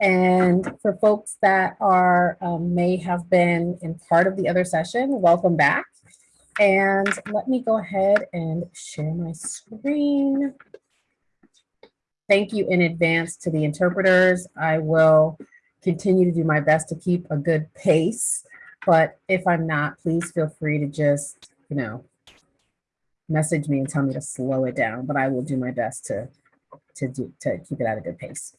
And for folks that are um, may have been in part of the other session, welcome back. And let me go ahead and share my screen. Thank you in advance to the interpreters. I will continue to do my best to keep a good pace, but if I'm not, please feel free to just, you know, message me and tell me to slow it down, but I will do my best to, to, do, to keep it at a good pace.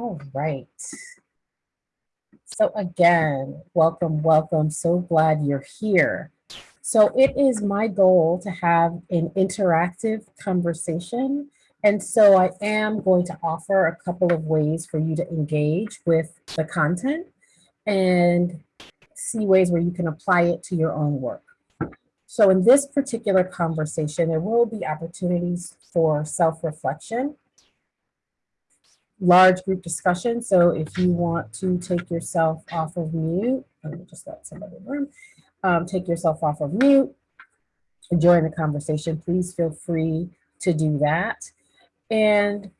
All right. So again, welcome, welcome. So glad you're here. So it is my goal to have an interactive conversation. And so I am going to offer a couple of ways for you to engage with the content and see ways where you can apply it to your own work. So in this particular conversation, there will be opportunities for self-reflection large group discussion. So if you want to take yourself off of mute, let me just let somebody in the room, um, take yourself off of mute join the conversation, please feel free to do that. And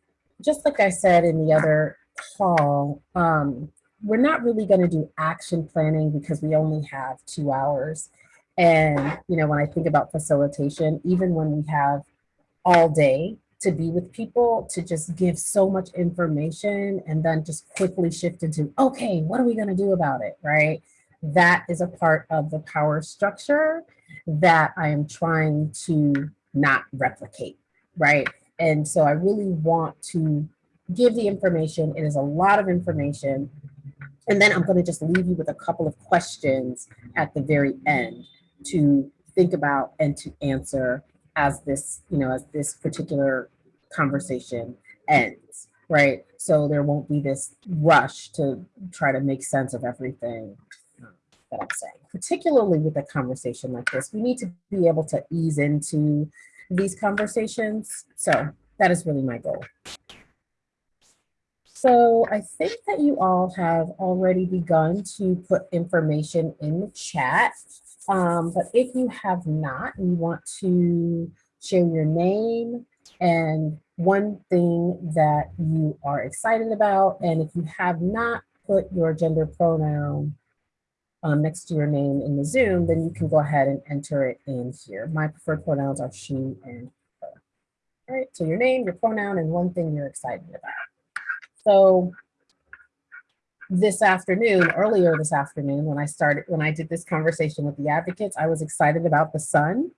just like I said in the other call, um, we're not really going to do action planning because we only have two hours. And, you know, when I think about facilitation, even when we have all day to be with people to just give so much information and then just quickly shift into, okay, what are we gonna do about it, right? That is a part of the power structure that I am trying to not replicate, right? And so I really want to give the information. It is a lot of information. And then I'm gonna just leave you with a couple of questions at the very end to think about and to answer as this, you know, as this particular conversation ends, right? So there won't be this rush to try to make sense of everything that I'm saying. Particularly with a conversation like this, we need to be able to ease into these conversations. So that is really my goal. So I think that you all have already begun to put information in the chat. Um, but if you have not, you want to share your name and one thing that you are excited about. And if you have not put your gender pronoun um, next to your name in the Zoom, then you can go ahead and enter it in here. My preferred pronouns are she and her. All right, so your name, your pronoun, and one thing you're excited about. So this afternoon, earlier this afternoon, when I started, when I did this conversation with the advocates, I was excited about the sun.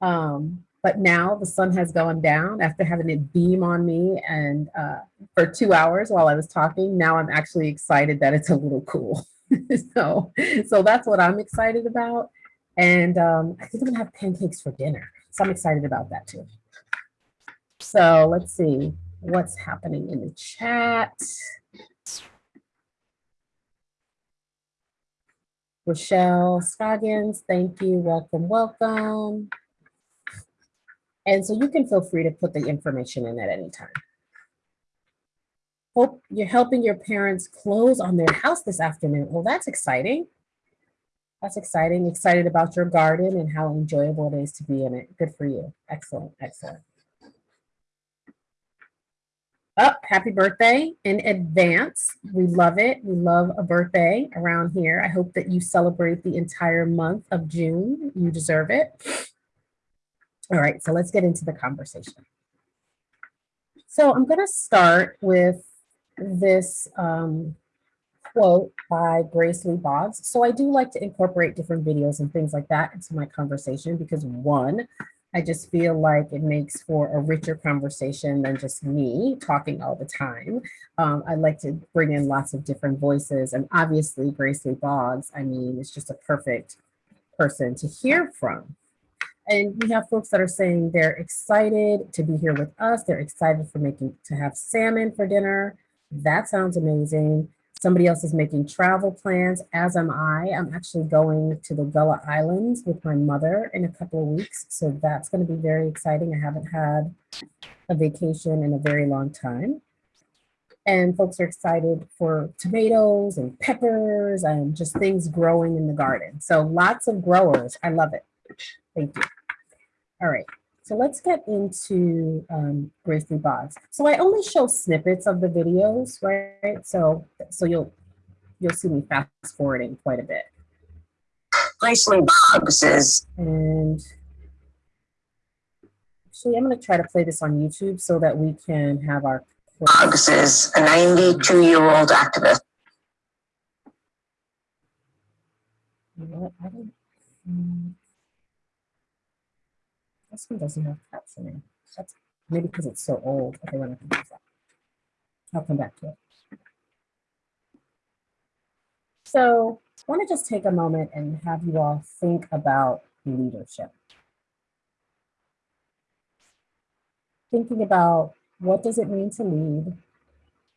Um, but now the sun has gone down after having it beam on me and uh, for two hours while I was talking. Now I'm actually excited that it's a little cool. so, so that's what I'm excited about. And um, I think I'm gonna have pancakes for dinner. So I'm excited about that too. So let's see what's happening in the chat. Rochelle Scoggins, thank you, welcome, welcome. And so you can feel free to put the information in at any time. Hope you're helping your parents close on their house this afternoon. Well, that's exciting. That's exciting. Excited about your garden and how enjoyable it is to be in it. Good for you. Excellent, excellent. Oh, happy birthday in advance. We love it. We love a birthday around here. I hope that you celebrate the entire month of June. You deserve it. All right, so let's get into the conversation. So I'm going to start with this um, quote by Grace Lee Boggs. So I do like to incorporate different videos and things like that into my conversation because one, I just feel like it makes for a richer conversation than just me talking all the time. Um, I like to bring in lots of different voices and obviously Grace Lee Boggs, I mean, it's just a perfect person to hear from. And we have folks that are saying they're excited to be here with us. They're excited for making to have salmon for dinner. That sounds amazing. Somebody else is making travel plans, as am I. I'm actually going to the Gullah Islands with my mother in a couple of weeks. So that's gonna be very exciting. I haven't had a vacation in a very long time. And folks are excited for tomatoes and peppers and just things growing in the garden. So lots of growers, I love it. Thank you. All right, so let's get into um, Grace Lee Boggs. So I only show snippets of the videos, right? So, so you'll you'll see me fast forwarding quite a bit. Grace Lee Boggs is And actually, I'm going to try to play this on YouTube so that we can have our. Boggs is a 92 year old activist. You know what? I don't. This one doesn't have captioning. That's maybe because it's so old. Okay, we're not gonna that. I'll come back to it. So I want to just take a moment and have you all think about leadership. Thinking about what does it mean to lead?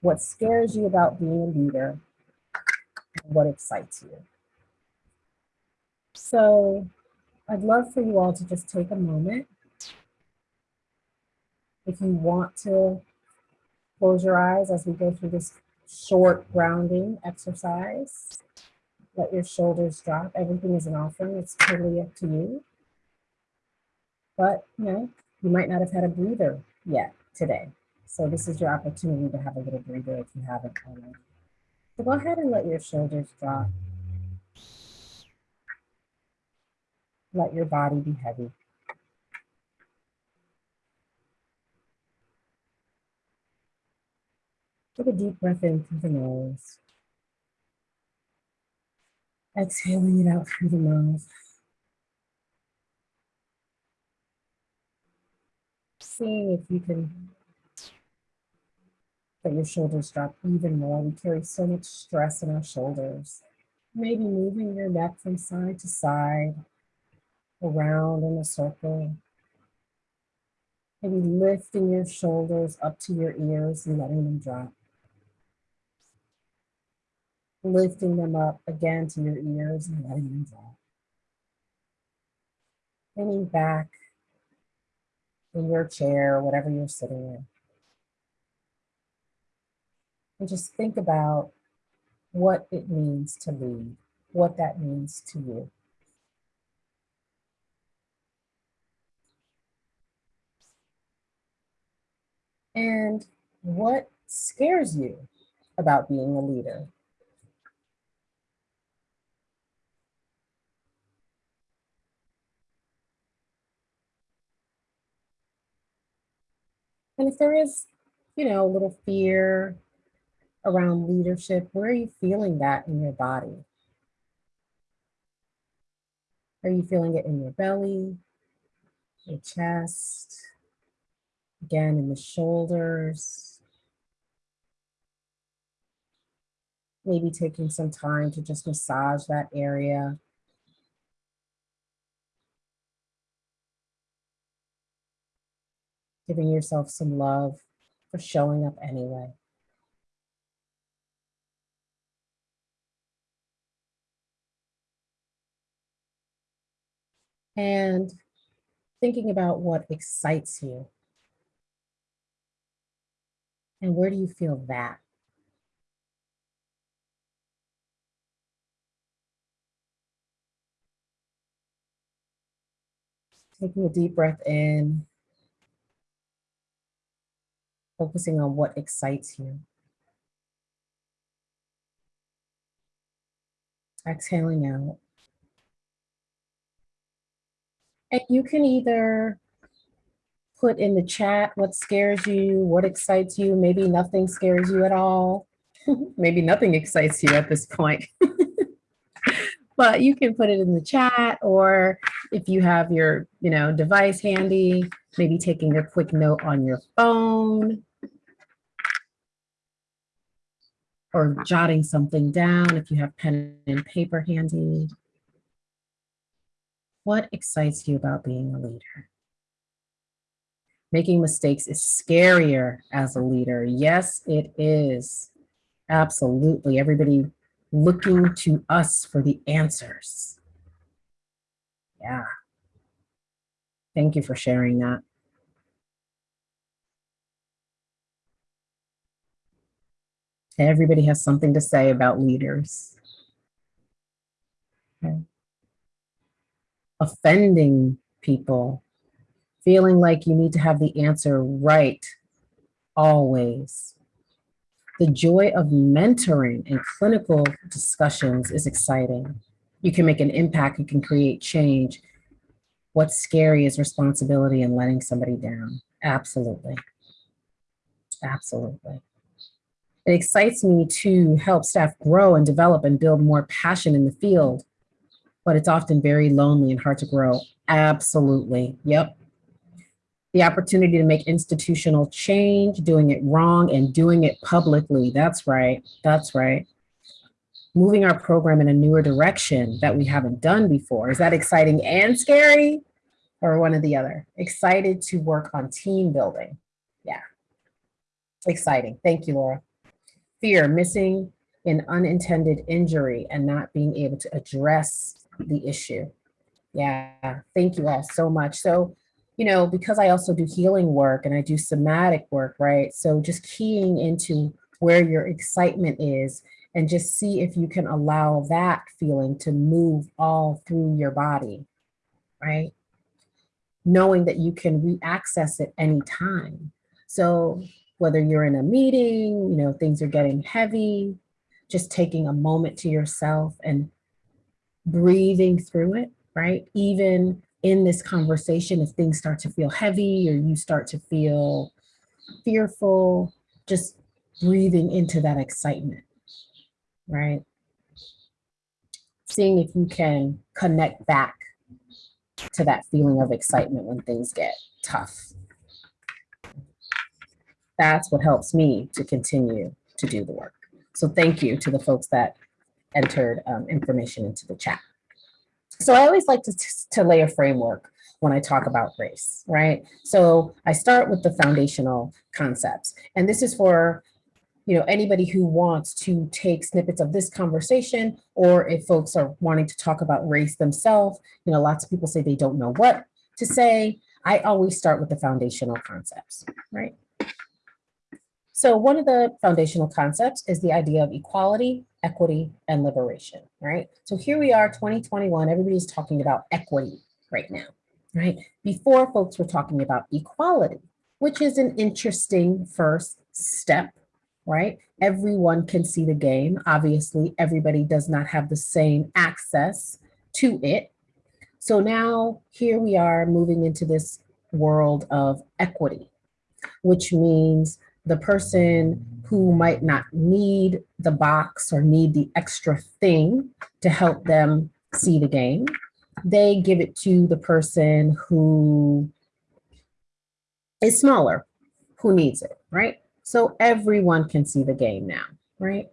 What scares you about being a leader? What excites you? So I'd love for you all to just take a moment. If you want to close your eyes as we go through this short grounding exercise. Let your shoulders drop. Everything is an offering. It's totally up to you. But, you know, you might not have had a breather yet today. So this is your opportunity to have a little breather if you haven't already. So go ahead and let your shoulders drop. Let your body be heavy. Take a deep breath in through the nose. Exhaling it out through the mouth. Seeing if you can let your shoulders drop even more. We carry so much stress in our shoulders. Maybe moving your neck from side to side, around in a circle. Maybe lifting your shoulders up to your ears and letting them drop. Lifting them up again to your ears and letting them drop. Leaning back in your chair, whatever you're sitting in. And just think about what it means to lead, what that means to you. And what scares you about being a leader? And if there is, you know, a little fear around leadership, where are you feeling that in your body? Are you feeling it in your belly, your chest, again in the shoulders? Maybe taking some time to just massage that area. Giving yourself some love for showing up anyway. and thinking about what excites you. And where do you feel that? Taking a deep breath in, focusing on what excites you. Exhaling out. And you can either put in the chat what scares you, what excites you, maybe nothing scares you at all. maybe nothing excites you at this point. but you can put it in the chat or if you have your you know device handy, maybe taking a quick note on your phone or jotting something down if you have pen and paper handy. What excites you about being a leader? Making mistakes is scarier as a leader. Yes, it is. Absolutely. Everybody looking to us for the answers. Yeah. Thank you for sharing that. Everybody has something to say about leaders. Okay offending people feeling like you need to have the answer right always. The joy of mentoring and clinical discussions is exciting. You can make an impact, you can create change. What's scary is responsibility and letting somebody down. Absolutely. Absolutely. It excites me to help staff grow and develop and build more passion in the field, but it's often very lonely and hard to grow. Absolutely. Yep. The opportunity to make institutional change, doing it wrong and doing it publicly. That's right. That's right. Moving our program in a newer direction that we haven't done before. Is that exciting and scary? Or one or the other? Excited to work on team building. Yeah. Exciting. Thank you, Laura. Fear, missing an unintended injury and not being able to address the issue. Yeah, thank you all so much. So, you know, because I also do healing work and I do somatic work, right? So just keying into where your excitement is and just see if you can allow that feeling to move all through your body, right? Knowing that you can re-access it anytime. So whether you're in a meeting, you know, things are getting heavy, just taking a moment to yourself and breathing through it, right? Even in this conversation, if things start to feel heavy or you start to feel fearful, just breathing into that excitement, right? Seeing if you can connect back to that feeling of excitement when things get tough. That's what helps me to continue to do the work. So thank you to the folks that entered um, information into the chat. So I always like to, to lay a framework when I talk about race, right? So I start with the foundational concepts. And this is for you know, anybody who wants to take snippets of this conversation, or if folks are wanting to talk about race themselves, you know, lots of people say they don't know what to say. I always start with the foundational concepts, right? So one of the foundational concepts is the idea of equality, equity, and liberation, right? So here we are, 2021, everybody's talking about equity right now, right? Before folks were talking about equality, which is an interesting first step, right? Everyone can see the game. Obviously, everybody does not have the same access to it. So now here we are moving into this world of equity, which means the person who might not need the box or need the extra thing to help them see the game, they give it to the person who is smaller, who needs it, right? So everyone can see the game now, right?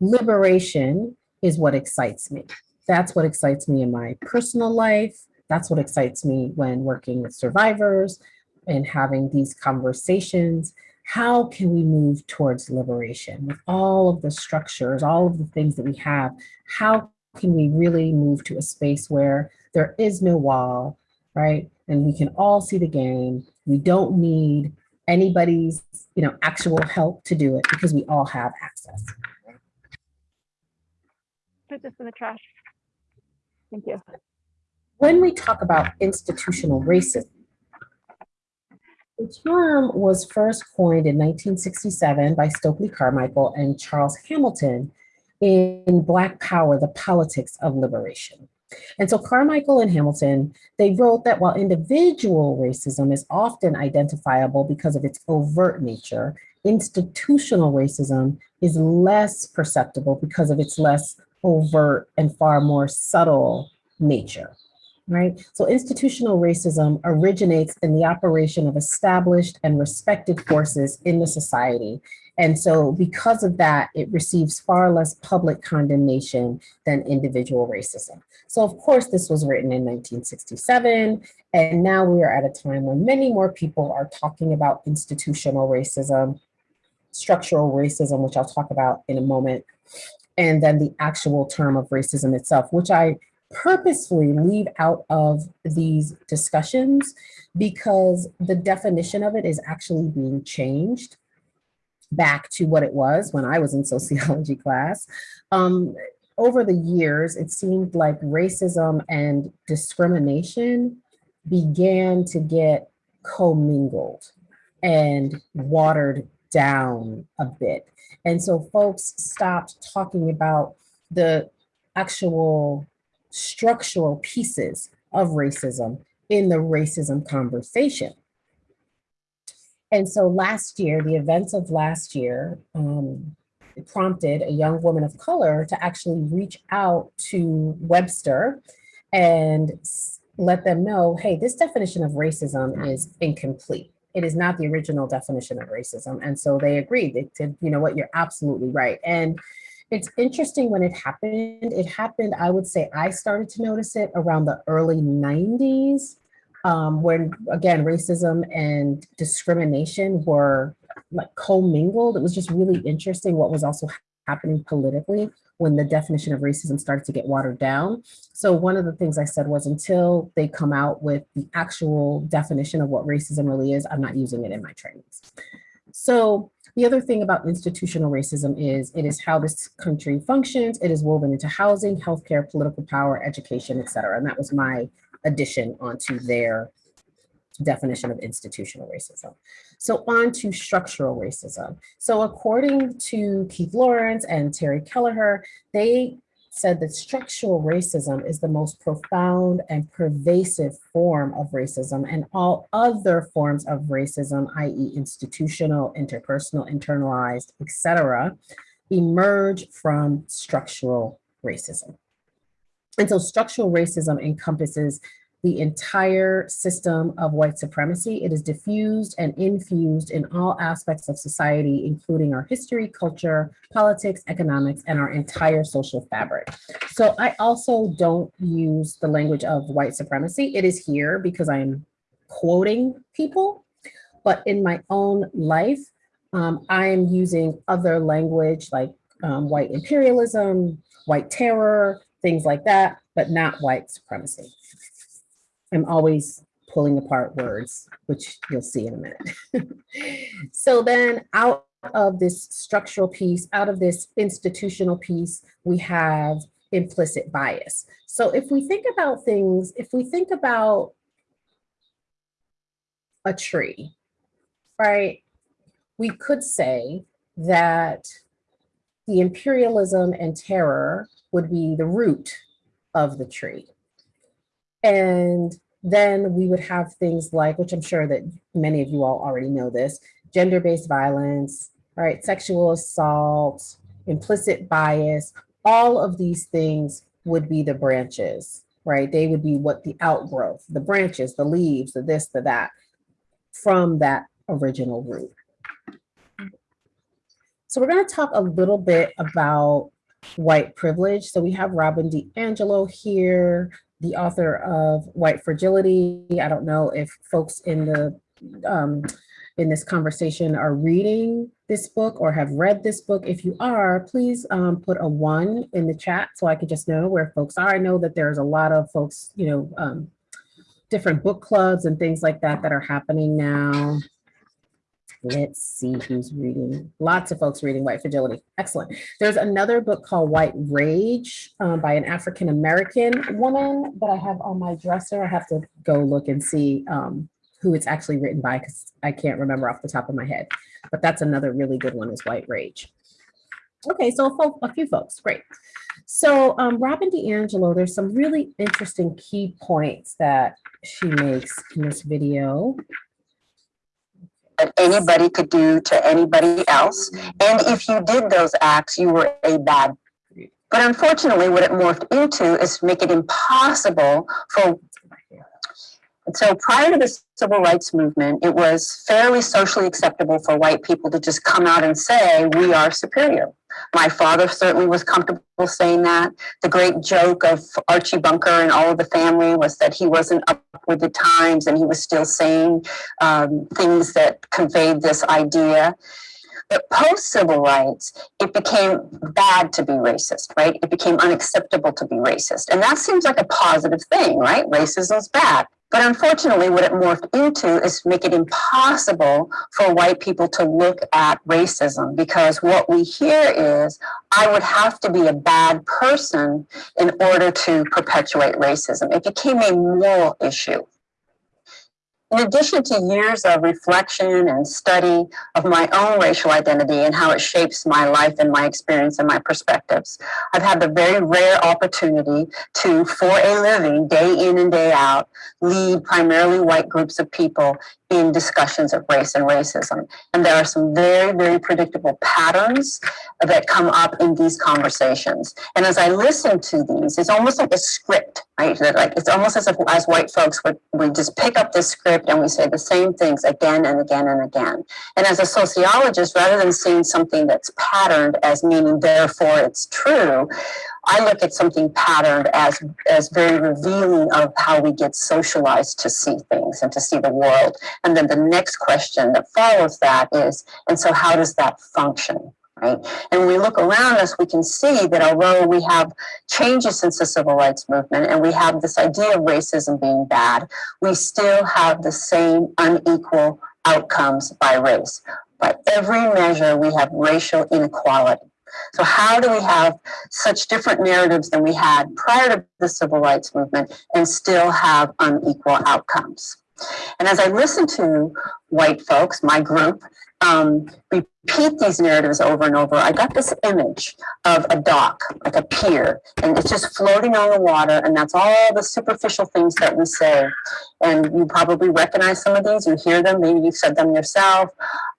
Liberation is what excites me. That's what excites me in my personal life. That's what excites me when working with survivors and having these conversations how can we move towards liberation with all of the structures, all of the things that we have? How can we really move to a space where there is no wall, right? And we can all see the game. We don't need anybody's, you know, actual help to do it because we all have access. Put this in the trash. Thank you. When we talk about institutional racism, the term was first coined in 1967 by Stokely Carmichael and Charles Hamilton in Black Power, the Politics of Liberation. And so Carmichael and Hamilton, they wrote that while individual racism is often identifiable because of its overt nature, institutional racism is less perceptible because of its less overt and far more subtle nature right? So institutional racism originates in the operation of established and respected forces in the society. And so because of that, it receives far less public condemnation than individual racism. So of course, this was written in 1967, and now we are at a time when many more people are talking about institutional racism, structural racism, which I'll talk about in a moment, and then the actual term of racism itself, which I purposefully leave out of these discussions because the definition of it is actually being changed back to what it was when I was in sociology class. Um, over the years, it seemed like racism and discrimination began to get commingled and watered down a bit. And so folks stopped talking about the actual structural pieces of racism in the racism conversation. And so last year, the events of last year um, prompted a young woman of color to actually reach out to Webster and let them know, hey, this definition of racism is incomplete. It is not the original definition of racism. And so they agreed. They said, you know what, you're absolutely right. And it's interesting when it happened. It happened, I would say I started to notice it around the early 90s um, when again, racism and discrimination were like commingled. It was just really interesting what was also happening politically when the definition of racism started to get watered down. So one of the things I said was until they come out with the actual definition of what racism really is, I'm not using it in my trainings. So the other thing about institutional racism is it is how this country functions. It is woven into housing, healthcare, political power, education, et cetera. And that was my addition onto their definition of institutional racism. So on to structural racism. So according to Keith Lawrence and Terry Keleher, they said that structural racism is the most profound and pervasive form of racism and all other forms of racism, i.e. institutional, interpersonal, internalized, etc., emerge from structural racism. And so structural racism encompasses the entire system of white supremacy. It is diffused and infused in all aspects of society, including our history, culture, politics, economics, and our entire social fabric. So I also don't use the language of white supremacy. It is here because I'm quoting people, but in my own life, um, I am using other language like um, white imperialism, white terror, things like that, but not white supremacy. I'm always pulling apart words, which you'll see in a minute. so then out of this structural piece, out of this institutional piece, we have implicit bias. So if we think about things, if we think about a tree, right, we could say that the imperialism and terror would be the root of the tree. And then we would have things like, which I'm sure that many of you all already know this, gender-based violence, right, sexual assault, implicit bias, all of these things would be the branches, right? They would be what the outgrowth, the branches, the leaves, the this, the that, from that original root. So we're going to talk a little bit about white privilege. So we have Robin DiAngelo here, the author of White Fragility. I don't know if folks in the um, in this conversation are reading this book or have read this book. If you are, please um, put a one in the chat so I can just know where folks are. I know that there's a lot of folks, you know, um, different book clubs and things like that that are happening now. Let's see who's reading. Lots of folks reading White Fragility. Excellent. There's another book called White Rage um, by an African-American woman that I have on my dresser. I have to go look and see um, who it's actually written by because I can't remember off the top of my head. But that's another really good one is White Rage. Okay, so a, few folks, great. So um, Robin DiAngelo, there's some really interesting key points that she makes in this video that anybody could do to anybody else. And if you did those acts, you were a bad. But unfortunately, what it morphed into is make it impossible for. So prior to the civil rights movement, it was fairly socially acceptable for white people to just come out and say, we are superior. My father certainly was comfortable saying that. The great joke of Archie Bunker and all of the family was that he wasn't up with the times and he was still saying um, things that conveyed this idea. But post civil rights, it became bad to be racist, right? It became unacceptable to be racist. And that seems like a positive thing, right? Racism's bad. But unfortunately, what it morphed into is make it impossible for white people to look at racism because what we hear is, I would have to be a bad person in order to perpetuate racism. It became a moral issue. In addition to years of reflection and study of my own racial identity and how it shapes my life and my experience and my perspectives, I've had the very rare opportunity to, for a living, day in and day out, lead primarily white groups of people in discussions of race and racism. And there are some very, very predictable patterns that come up in these conversations. And as I listen to these, it's almost like a script, right? That like it's almost as if as white folks would we just pick up this script and we say the same things again and again and again. And as a sociologist, rather than seeing something that's patterned as meaning therefore it's true, I look at something patterned as, as very revealing of how we get socialized to see things and to see the world. And then the next question that follows that is, and so how does that function? Right. And when we look around us, we can see that although we have changes since the civil rights movement and we have this idea of racism being bad, we still have the same unequal outcomes by race. By every measure, we have racial inequality. So how do we have such different narratives than we had prior to the civil rights movement and still have unequal outcomes? And as I listen to white folks, my group, um, repeat these narratives over and over, I got this image of a dock, like a pier, and it's just floating on the water, and that's all the superficial things that we say. And you probably recognize some of these, you hear them, maybe you've said them yourself.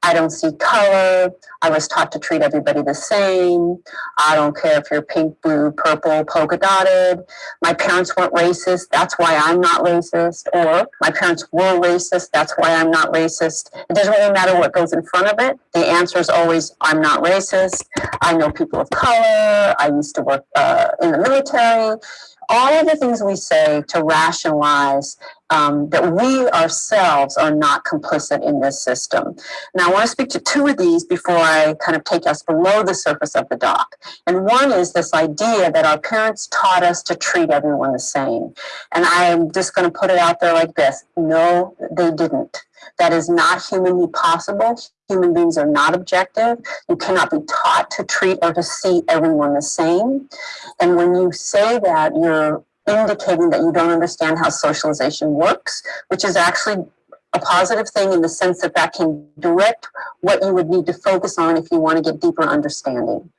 I don't see color. I was taught to treat everybody the same. I don't care if you're pink, blue, purple, polka dotted. My parents weren't racist. That's why I'm not racist. Or my parents were racist. That's why I'm not racist. It doesn't really matter what goes in front of it. The answer is always, I'm not racist. I know people of color. I used to work uh, in the military all of the things we say to rationalize um, that we ourselves are not complicit in this system. Now, I want to speak to two of these before I kind of take us below the surface of the dock. And one is this idea that our parents taught us to treat everyone the same. And I am just going to put it out there like this no, they didn't. That is not humanly possible. Human beings are not objective. You cannot be taught to treat or to see everyone the same. And when you say that, you're indicating that you don't understand how socialization works, which is actually a positive thing in the sense that that can direct what you would need to focus on if you want to get deeper understanding.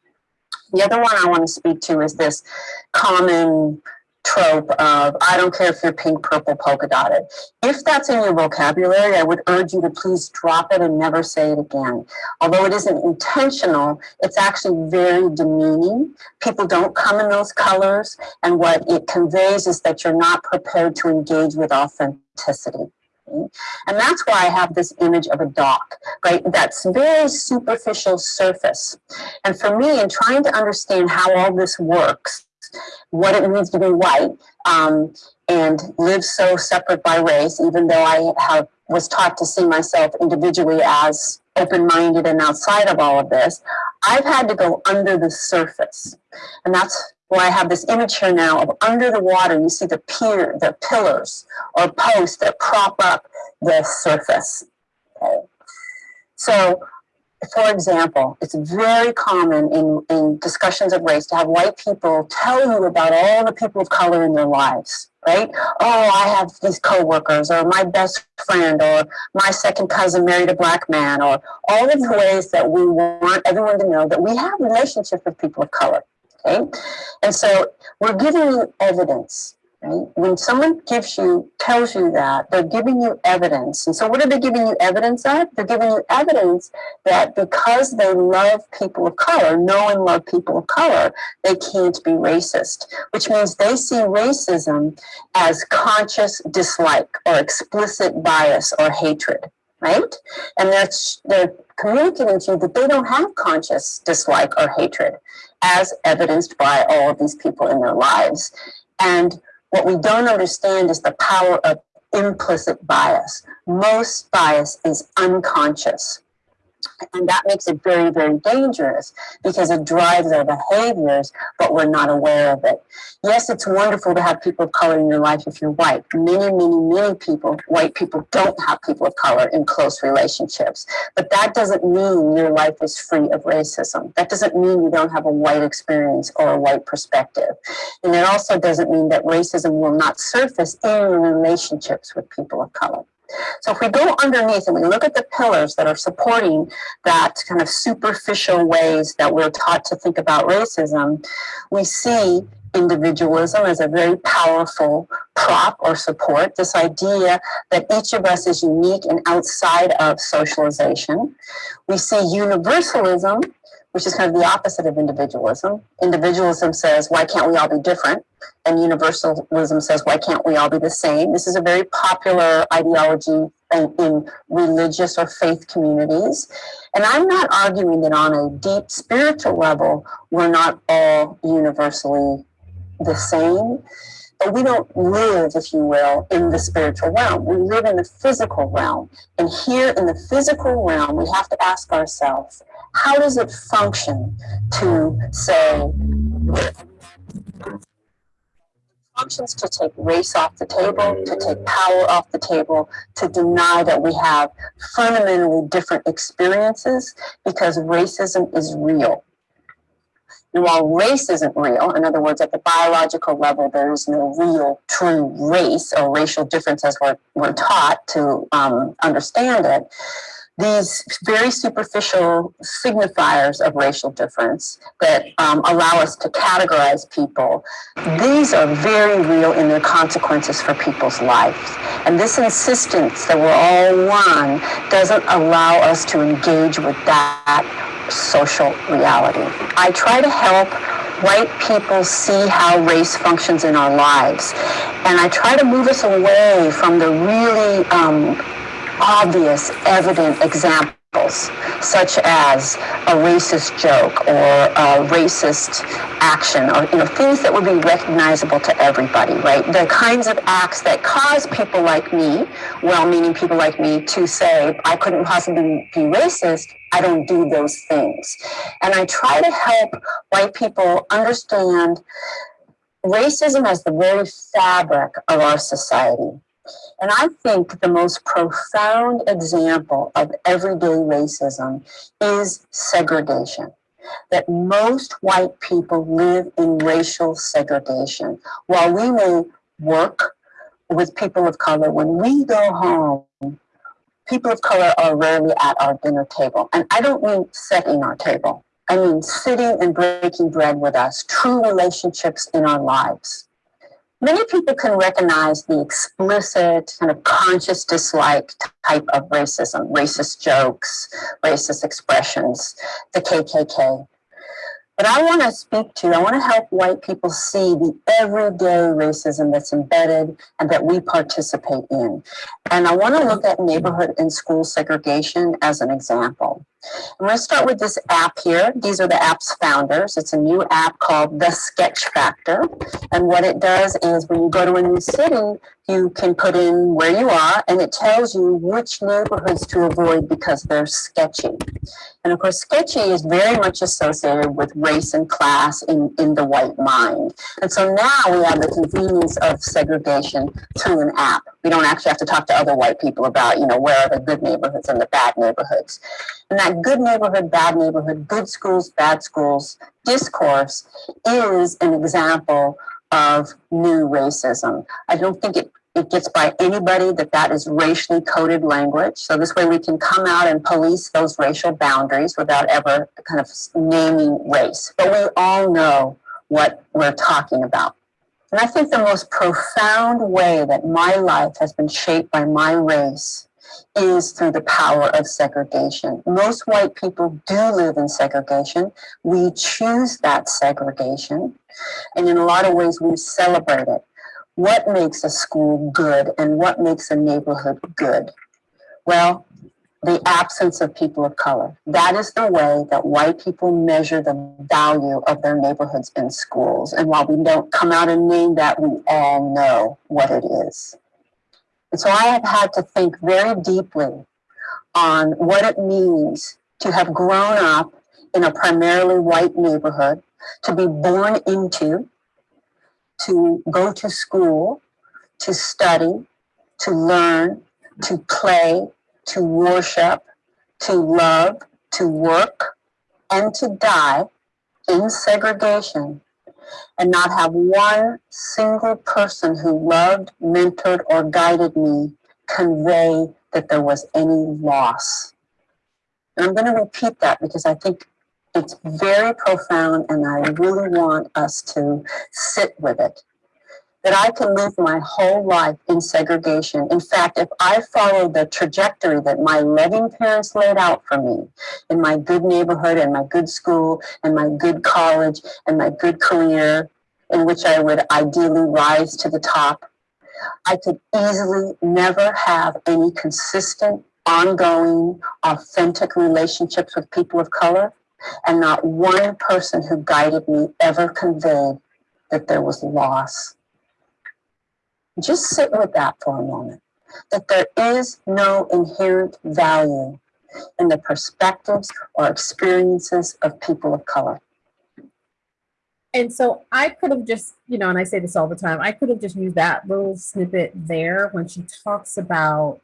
The other one I want to speak to is this common trope of I don't care if you're pink, purple, polka dotted. If that's in your vocabulary, I would urge you to please drop it and never say it again. Although it isn't intentional, it's actually very demeaning. People don't come in those colors, and what it conveys is that you're not prepared to engage with authenticity. And that's why I have this image of a dock, right? That's very superficial surface. And for me, in trying to understand how all this works, what it means to be white um, and live so separate by race, even though I have was taught to see myself individually as open-minded and outside of all of this, I've had to go under the surface. And that's why I have this image here now of under the water, you see the pier, the pillars or posts that prop up the surface. Okay. So for example, it's very common in, in discussions of race to have white people tell you about all the people of color in their lives, right? Oh, I have these coworkers, or my best friend, or my second cousin married a black man, or all of the ways that we want everyone to know that we have relationships with people of color. Okay, and so we're giving you evidence When someone gives you, tells you that, they're giving you evidence. And so what are they giving you evidence of? They're giving you evidence that because they love people of color, know and love people of color, they can't be racist, which means they see racism as conscious dislike or explicit bias or hatred, right? And that's, they're communicating to you that they don't have conscious dislike or hatred as evidenced by all of these people in their lives. And what we don't understand is the power of implicit bias. Most bias is unconscious. And that makes it very, very dangerous because it drives our behaviors, but we're not aware of it. Yes, it's wonderful to have people of color in your life if you're white. Many, many, many people, white people, don't have people of color in close relationships. But that doesn't mean your life is free of racism. That doesn't mean you don't have a white experience or a white perspective. And it also doesn't mean that racism will not surface in relationships with people of color. So if we go underneath and we look at the pillars that are supporting that kind of superficial ways that we're taught to think about racism, we see individualism as a very powerful prop or support. This idea that each of us is unique and outside of socialization. We see universalism, which is kind of the opposite of individualism. Individualism says, why can't we all be different? And universalism says, why can't we all be the same? This is a very popular ideology in, in religious or faith communities. And I'm not arguing that on a deep spiritual level, we're not all universally the same, but we don't live, if you will, in the spiritual realm. We live in the physical realm. And here in the physical realm, we have to ask ourselves, how does it function to say, functions to take race off the table, to take power off the table, to deny that we have fundamentally different experiences because racism is real. And while race isn't real, in other words, at the biological level, there is no real true race or racial difference as we're, we're taught to um, understand it, these very superficial signifiers of racial difference that um, allow us to categorize people, these are very real in their consequences for people's lives. And this insistence that we're all one doesn't allow us to engage with that social reality. I try to help white people see how race functions in our lives. And I try to move us away from the really um, obvious, evident examples such as a racist joke or a racist action or you know things that would be recognizable to everybody right? The kinds of acts that cause people like me well-meaning people like me to say i couldn't possibly be racist. I don't do those things. And i try to help white people understand racism as the very fabric of our society and I think the most profound example of everyday racism is segregation. That most white people live in racial segregation. While we may work with people of color, when we go home, people of color are rarely at our dinner table. And I don't mean setting our table. I mean sitting and breaking bread with us, true relationships in our lives many people can recognize the explicit kind of conscious dislike type of racism, racist jokes, racist expressions, the KKK. But I want to speak to, I want to help white people see the everyday racism that's embedded and that we participate in. And I want to look at neighborhood and school segregation as an example. I'm going to start with this app here. These are the app's founders. It's a new app called The Sketch Factor. And what it does is when you go to a new city, you can put in where you are and it tells you which neighborhoods to avoid because they're sketchy. And of course, sketchy is very much associated with race and class in, in the white mind. And so now we have the convenience of segregation through an app. We don't actually have to talk to other white people about, you know, where are the good neighborhoods and the bad neighborhoods. And that good neighborhood, bad neighborhood, good schools, bad schools discourse is an example of new racism. I don't think it it gets by anybody that that is racially coded language. So this way we can come out and police those racial boundaries without ever kind of naming race. But we all know what we're talking about. And I think the most profound way that my life has been shaped by my race is through the power of segregation. Most white people do live in segregation. We choose that segregation. And in a lot of ways, we celebrate it. What makes a school good and what makes a neighborhood good? Well, the absence of people of color. That is the way that white people measure the value of their neighborhoods and schools. And while we don't come out and name that, we all know what it is. And so I have had to think very deeply on what it means to have grown up in a primarily white neighborhood, to be born into, to go to school, to study, to learn, to play, to worship, to love, to work, and to die in segregation and not have one single person who loved, mentored, or guided me convey that there was any loss. And I'm going to repeat that because I think it's very profound and I really want us to sit with it. That I can live my whole life in segregation. In fact, if I follow the trajectory that my loving parents laid out for me in my good neighborhood and my good school and my good college and my good career, in which I would ideally rise to the top, I could easily never have any consistent, ongoing, authentic relationships with people of color. And not one person who guided me ever conveyed that there was loss. Just sit with that for a moment. That there is no inherent value in the perspectives or experiences of people of color. And so I could have just, you know, and I say this all the time, I could have just used that little snippet there when she talks about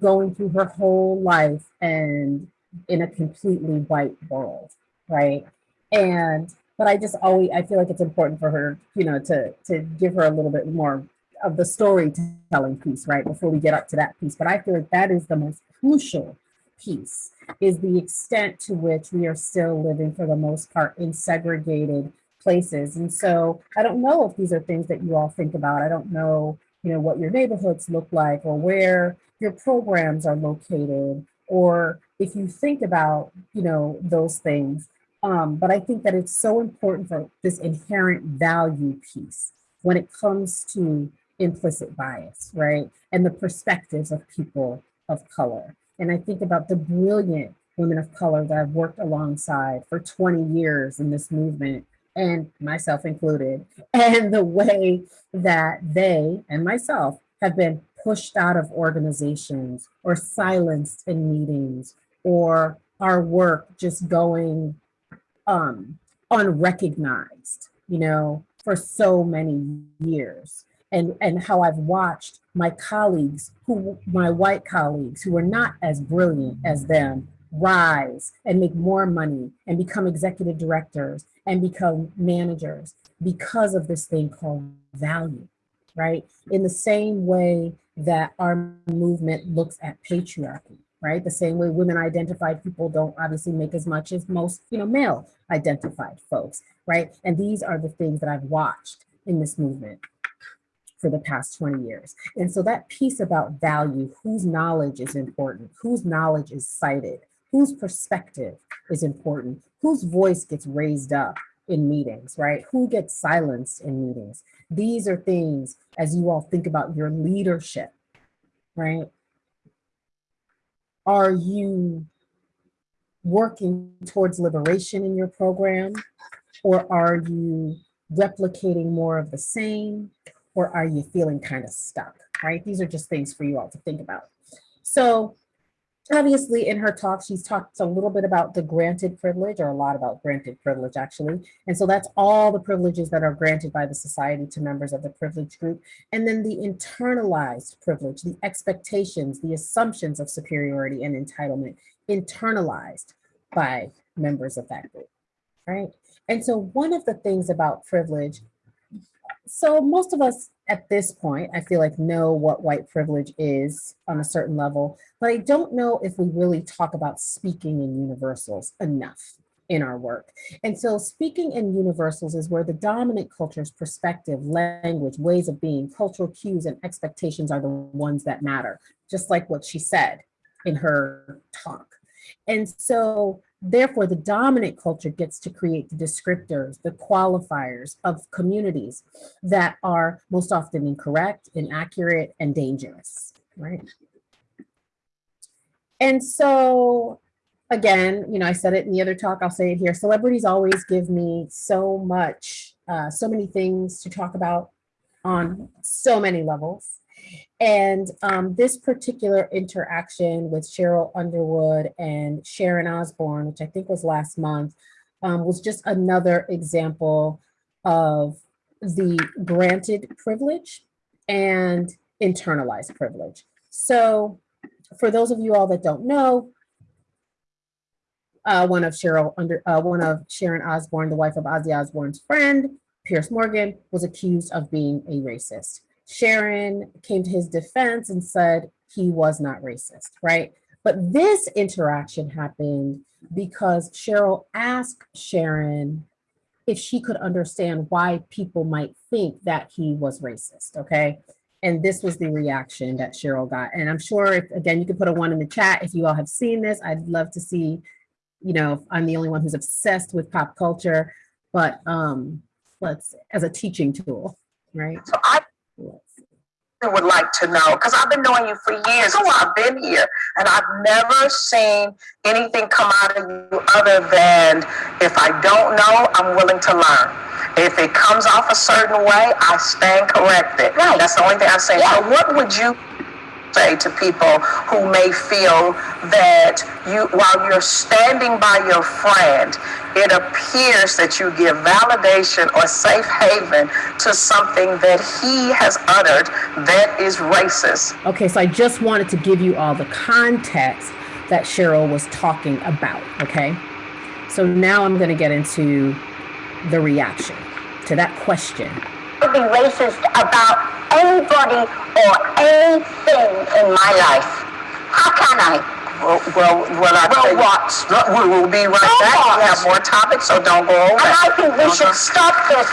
going through her whole life and in a completely white world, right? And but I just always I feel like it's important for her, you know, to to give her a little bit more of the storytelling piece, right? Before we get up to that piece. But I feel like that is the most crucial piece is the extent to which we are still living for the most part in segregated places. And so I don't know if these are things that you all think about. I don't know, you know, what your neighborhoods look like or where your programs are located or if you think about, you know, those things. Um, but I think that it's so important for this inherent value piece when it comes to implicit bias, right? And the perspectives of people of color. And I think about the brilliant women of color that I've worked alongside for 20 years in this movement, and myself included, and the way that they and myself have been pushed out of organizations or silenced in meetings or our work just going um, unrecognized, you know, for so many years and, and how I've watched my colleagues, who my white colleagues who are not as brilliant as them, rise and make more money and become executive directors and become managers because of this thing called value, right? In the same way that our movement looks at patriarchy, right? The same way women identified people don't obviously make as much as most, you know, male identified folks, right? And these are the things that I've watched in this movement for the past 20 years. And so that piece about value, whose knowledge is important, whose knowledge is cited, whose perspective is important, whose voice gets raised up in meetings, right? Who gets silenced in meetings? These are things as you all think about your leadership, right? Are you working towards liberation in your program? Or are you replicating more of the same? Or are you feeling kind of stuck, right? These are just things for you all to think about. So obviously in her talk, she's talked a little bit about the granted privilege or a lot about granted privilege actually. And so that's all the privileges that are granted by the society to members of the privileged group. And then the internalized privilege, the expectations, the assumptions of superiority and entitlement internalized by members of that group, right? And so one of the things about privilege so most of us at this point, I feel like know what white privilege is on a certain level, but I don't know if we really talk about speaking in universals enough in our work. And so speaking in universals is where the dominant culture's perspective, language, ways of being, cultural cues and expectations are the ones that matter, just like what she said in her talk. And so Therefore, the dominant culture gets to create the descriptors, the qualifiers of communities that are most often incorrect, inaccurate, and dangerous, right? And so, again, you know, I said it in the other talk, I'll say it here. Celebrities always give me so much, uh, so many things to talk about on so many levels. And um, this particular interaction with Cheryl Underwood and Sharon Osbourne, which I think was last month, um, was just another example of the granted privilege and internalized privilege. So for those of you all that don't know, uh, one of Cheryl under uh, one of Sharon Osbourne, the wife of Ozzy Osbourne's friend, Piers Morgan, was accused of being a racist. Sharon came to his defense and said he was not racist, right? But this interaction happened because Cheryl asked Sharon if she could understand why people might think that he was racist, okay? And this was the reaction that Cheryl got. And I'm sure, if, again, you could put a one in the chat if you all have seen this. I'd love to see, you know, if I'm the only one who's obsessed with pop culture, but um, let's, as a teaching tool, right? So I. would like to know, because I've been knowing you for years, Oh, I've been here, and I've never seen anything come out of you other than if I don't know, I'm willing to learn. If it comes off a certain way, I stand corrected. Right. That's the only thing I say. saying. So what would you say to people who may feel that you, while you're standing by your friend, it appears that you give validation or safe haven to something that he has uttered that is racist. Okay, so I just wanted to give you all the context that Cheryl was talking about, okay? So now I'm gonna get into the reaction to that question. To be racist about anybody or anything in my life. How can I? Well, well, well, I well, what? We will be right back. We have more topics, so don't go over. And I think we should stop this.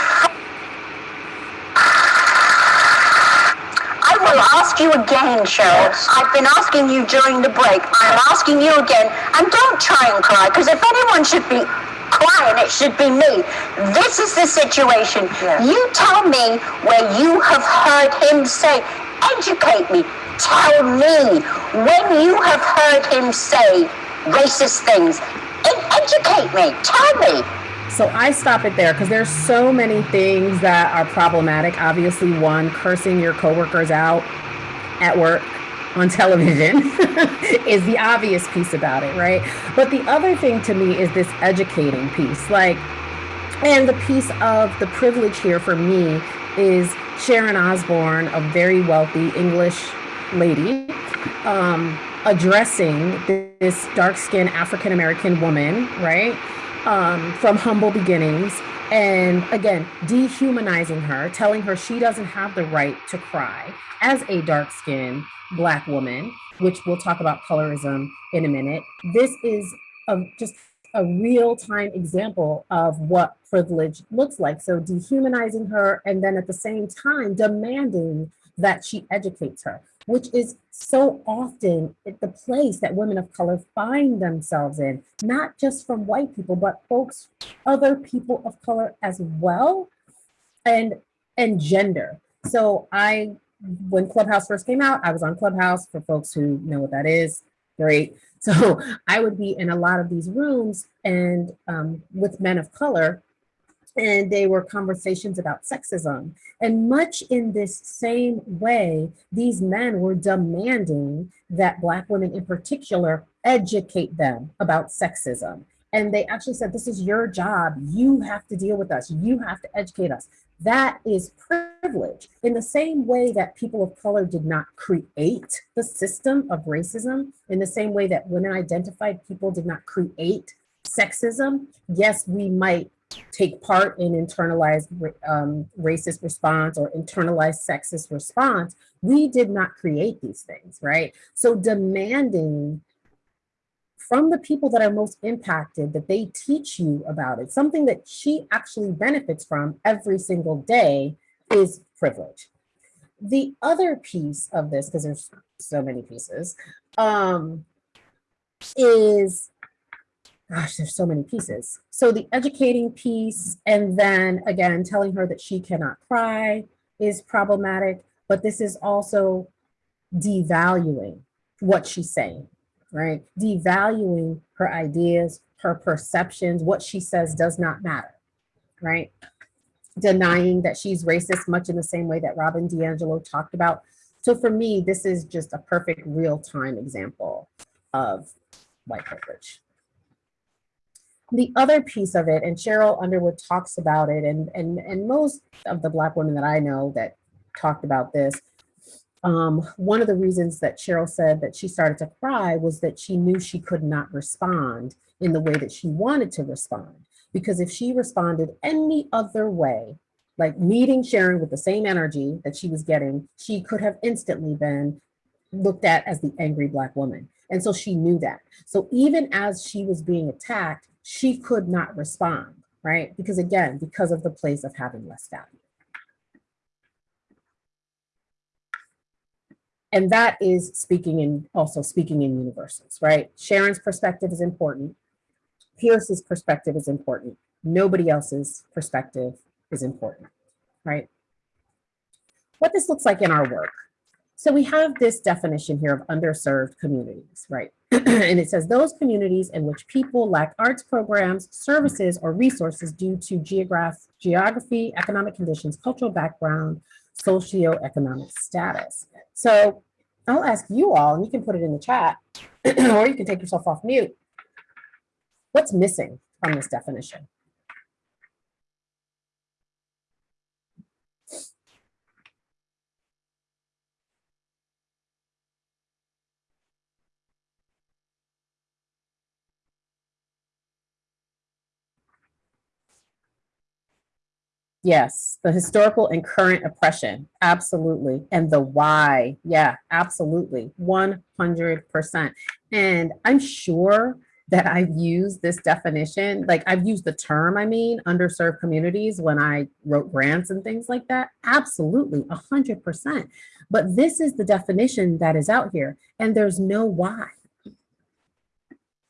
I will ask you again, Cheryl. I've been asking you during the break. I'm asking you again, and don't try and cry, because if anyone should be crying, it should be me. This is the situation. You tell me where you have heard him say, educate me. Tell me when you have heard him say racist things. Educate me. Tell me. So I stop it there because there's so many things that are problematic. Obviously, one, cursing your coworkers out at work on television is the obvious piece about it, right? But the other thing to me is this educating piece. Like, and the piece of the privilege here for me is Sharon Osbourne, a very wealthy English lady, um, addressing this dark skinned African American woman, right? Um, from humble beginnings. And again, dehumanizing her, telling her she doesn't have the right to cry as a dark skinned Black woman, which we'll talk about colorism in a minute. This is a, just a real time example of what privilege looks like. So dehumanizing her and then at the same time demanding that she educates her, which is so often the place that women of color find themselves in, not just from white people, but folks, other people of color as well, and and gender. So I, when Clubhouse first came out, I was on Clubhouse for folks who know what that is. Great. So I would be in a lot of these rooms and um, with men of color, and they were conversations about sexism. And much in this same way, these men were demanding that Black women in particular educate them about sexism. And they actually said, this is your job. You have to deal with us. You have to educate us. That is privilege. In the same way that people of color did not create the system of racism, in the same way that women identified people did not create sexism, yes, we might take part in internalized um, racist response or internalized sexist response. We did not create these things, right? So demanding from the people that are most impacted that they teach you about it, something that she actually benefits from every single day is privilege. The other piece of this, because there's so many pieces, um, is gosh, there's so many pieces. So the educating piece, and then again, telling her that she cannot cry is problematic, but this is also devaluing what she's saying, right? Devaluing her ideas, her perceptions, what she says does not matter, right? Denying that she's racist, much in the same way that Robin DiAngelo talked about. So for me, this is just a perfect real-time example of white privilege the other piece of it, and Cheryl Underwood talks about it, and, and, and most of the Black women that I know that talked about this, um, one of the reasons that Cheryl said that she started to cry was that she knew she could not respond in the way that she wanted to respond. Because if she responded any other way, like meeting Sharon with the same energy that she was getting, she could have instantly been looked at as the angry black woman. And so she knew that. So even as she was being attacked, she could not respond, right? Because again, because of the place of having less value. And that is speaking in, also speaking in universals, right? Sharon's perspective is important. Piers's perspective is important. Nobody else's perspective is important, right? What this looks like in our work. So we have this definition here of underserved communities, right? and it says those communities in which people lack arts programs, services, or resources due to geograph geography, economic conditions, cultural background, socioeconomic status. So I'll ask you all, and you can put it in the chat, or you can take yourself off mute. What's missing from this definition? Yes, the historical and current oppression, absolutely. And the why, yeah, absolutely, 100%. And I'm sure that I've used this definition, like I've used the term, I mean, underserved communities when I wrote grants and things like that. Absolutely, 100%. But this is the definition that is out here, and there's no why,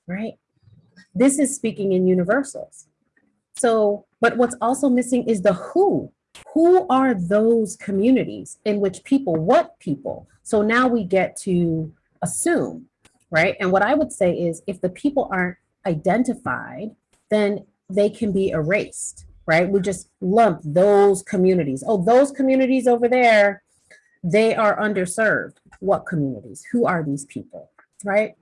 right? This is speaking in universals. So, but what's also missing is the who. Who are those communities in which people, what people? So now we get to assume, right? And what I would say is if the people aren't identified, then they can be erased, right? We just lump those communities. Oh, those communities over there, they are underserved. What communities? Who are these people, right?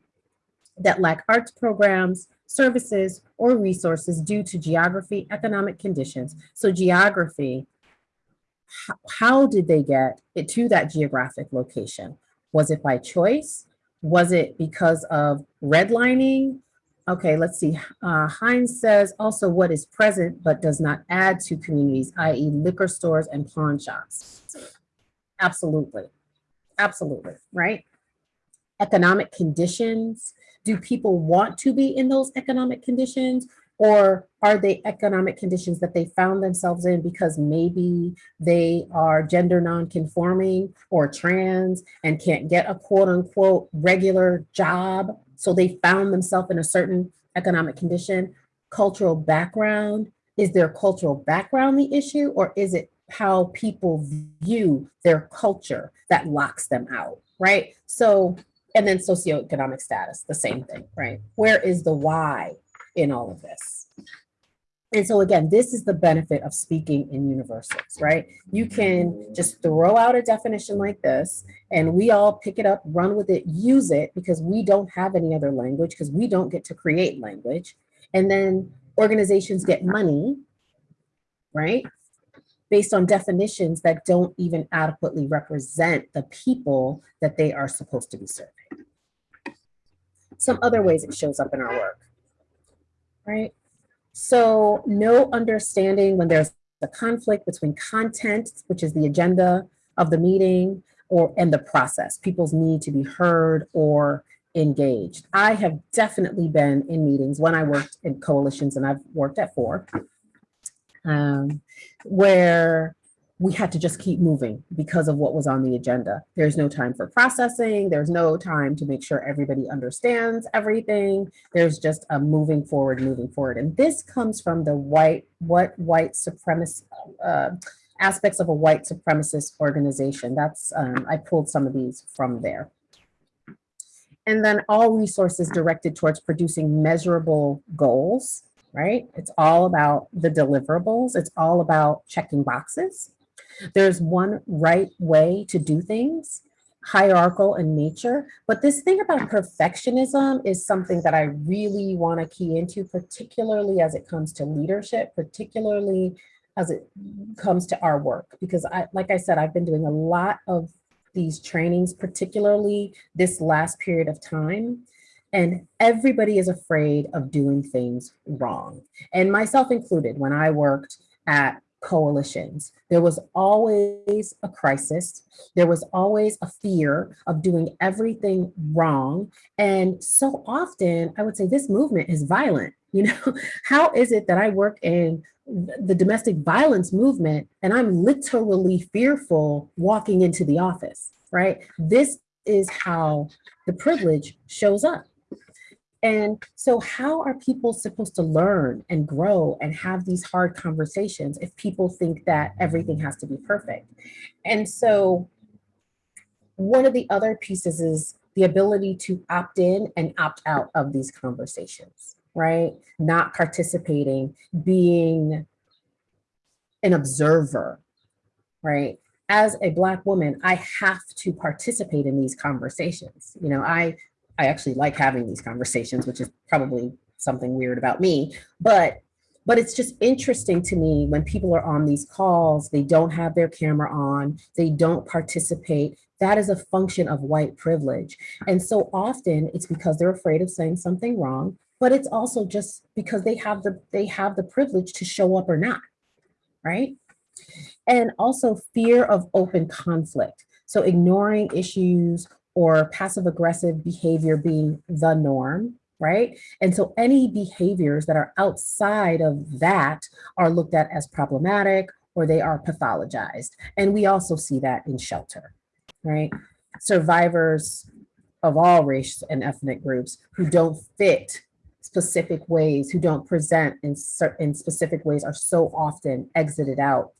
That lack arts programs, services, or resources due to geography, economic conditions. So geography, how, did they get it to that geographic location? Was it by choice? Was it because of redlining? Okay, let's see. Uh, Hines says also what is present but does not add to communities, i.e. liquor stores and pawn shops. Absolutely, absolutely, right? Economic conditions, do people want to be in those economic conditions or are they economic conditions that they found themselves in because maybe they are gender non-conforming or trans and can't get a quote unquote regular job. So they found themselves in a certain economic condition, cultural background. Is their cultural background the issue or is it how people view their culture that locks them out, right? So and then socioeconomic status, the same thing, right? Where is the why in all of this? And so again, this is the benefit of speaking in universals, right? You can just throw out a definition like this and we all pick it up, run with it, use it because we don't have any other language because we don't get to create language. And then organizations get money, right? Based on definitions that don't even adequately represent the people that they are supposed to be serving. Some other ways it shows up in our work, right? So no understanding when there's a conflict between content, which is the agenda of the meeting, or and the process, people's need to be heard or engaged. I have definitely been in meetings when I worked in coalitions and I've worked at four, um, where we had to just keep moving because of what was on the agenda. There's no time for processing. There's no time to make sure everybody understands everything. There's just a moving forward, moving forward. And this comes from the white, what white supremacist, uh, aspects of a white supremacist organization. That's, um, I pulled some of these from there. And then all resources directed towards producing measurable goals right? It's all about the deliverables. It's all about checking boxes. There's one right way to do things, hierarchical in nature. But this thing about perfectionism is something that I really want to key into, particularly as it comes to leadership, particularly as it comes to our work. Because I, like I said, I've been doing a lot of these trainings, particularly this last period of time. And everybody is afraid of doing things wrong. And myself included, when I worked at coalitions. There was always a crisis. There was always a fear of doing everything wrong. And so often, I would say this movement is violent. You know, how is it that I work in the domestic violence movement and I'm literally fearful walking into the office, right? This is how the privilege shows up. And so how are people supposed to learn and grow and have these hard conversations if people think that everything has to be perfect? And so one of the other pieces is the ability to opt in and opt out of these conversations, right? Not participating, being an observer, right? As a Black woman, I have to participate in these conversations. You know, I I actually like having these conversations, which is probably something weird about me, but but it's just interesting to me when people are on these calls, they don't have their camera on, they don't participate. That is a function of white privilege. And so often it's because they're afraid of saying something wrong, but it's also just because they have the they have the privilege to show up or not, right? And also fear of open conflict. So ignoring issues or passive aggressive behavior being the norm, right? And so any behaviors that are outside of that are looked at as problematic or they are pathologized. And we also see that in shelter, right? Survivors of all race and ethnic groups who don't fit specific ways, who don't present in certain specific ways are so often exited out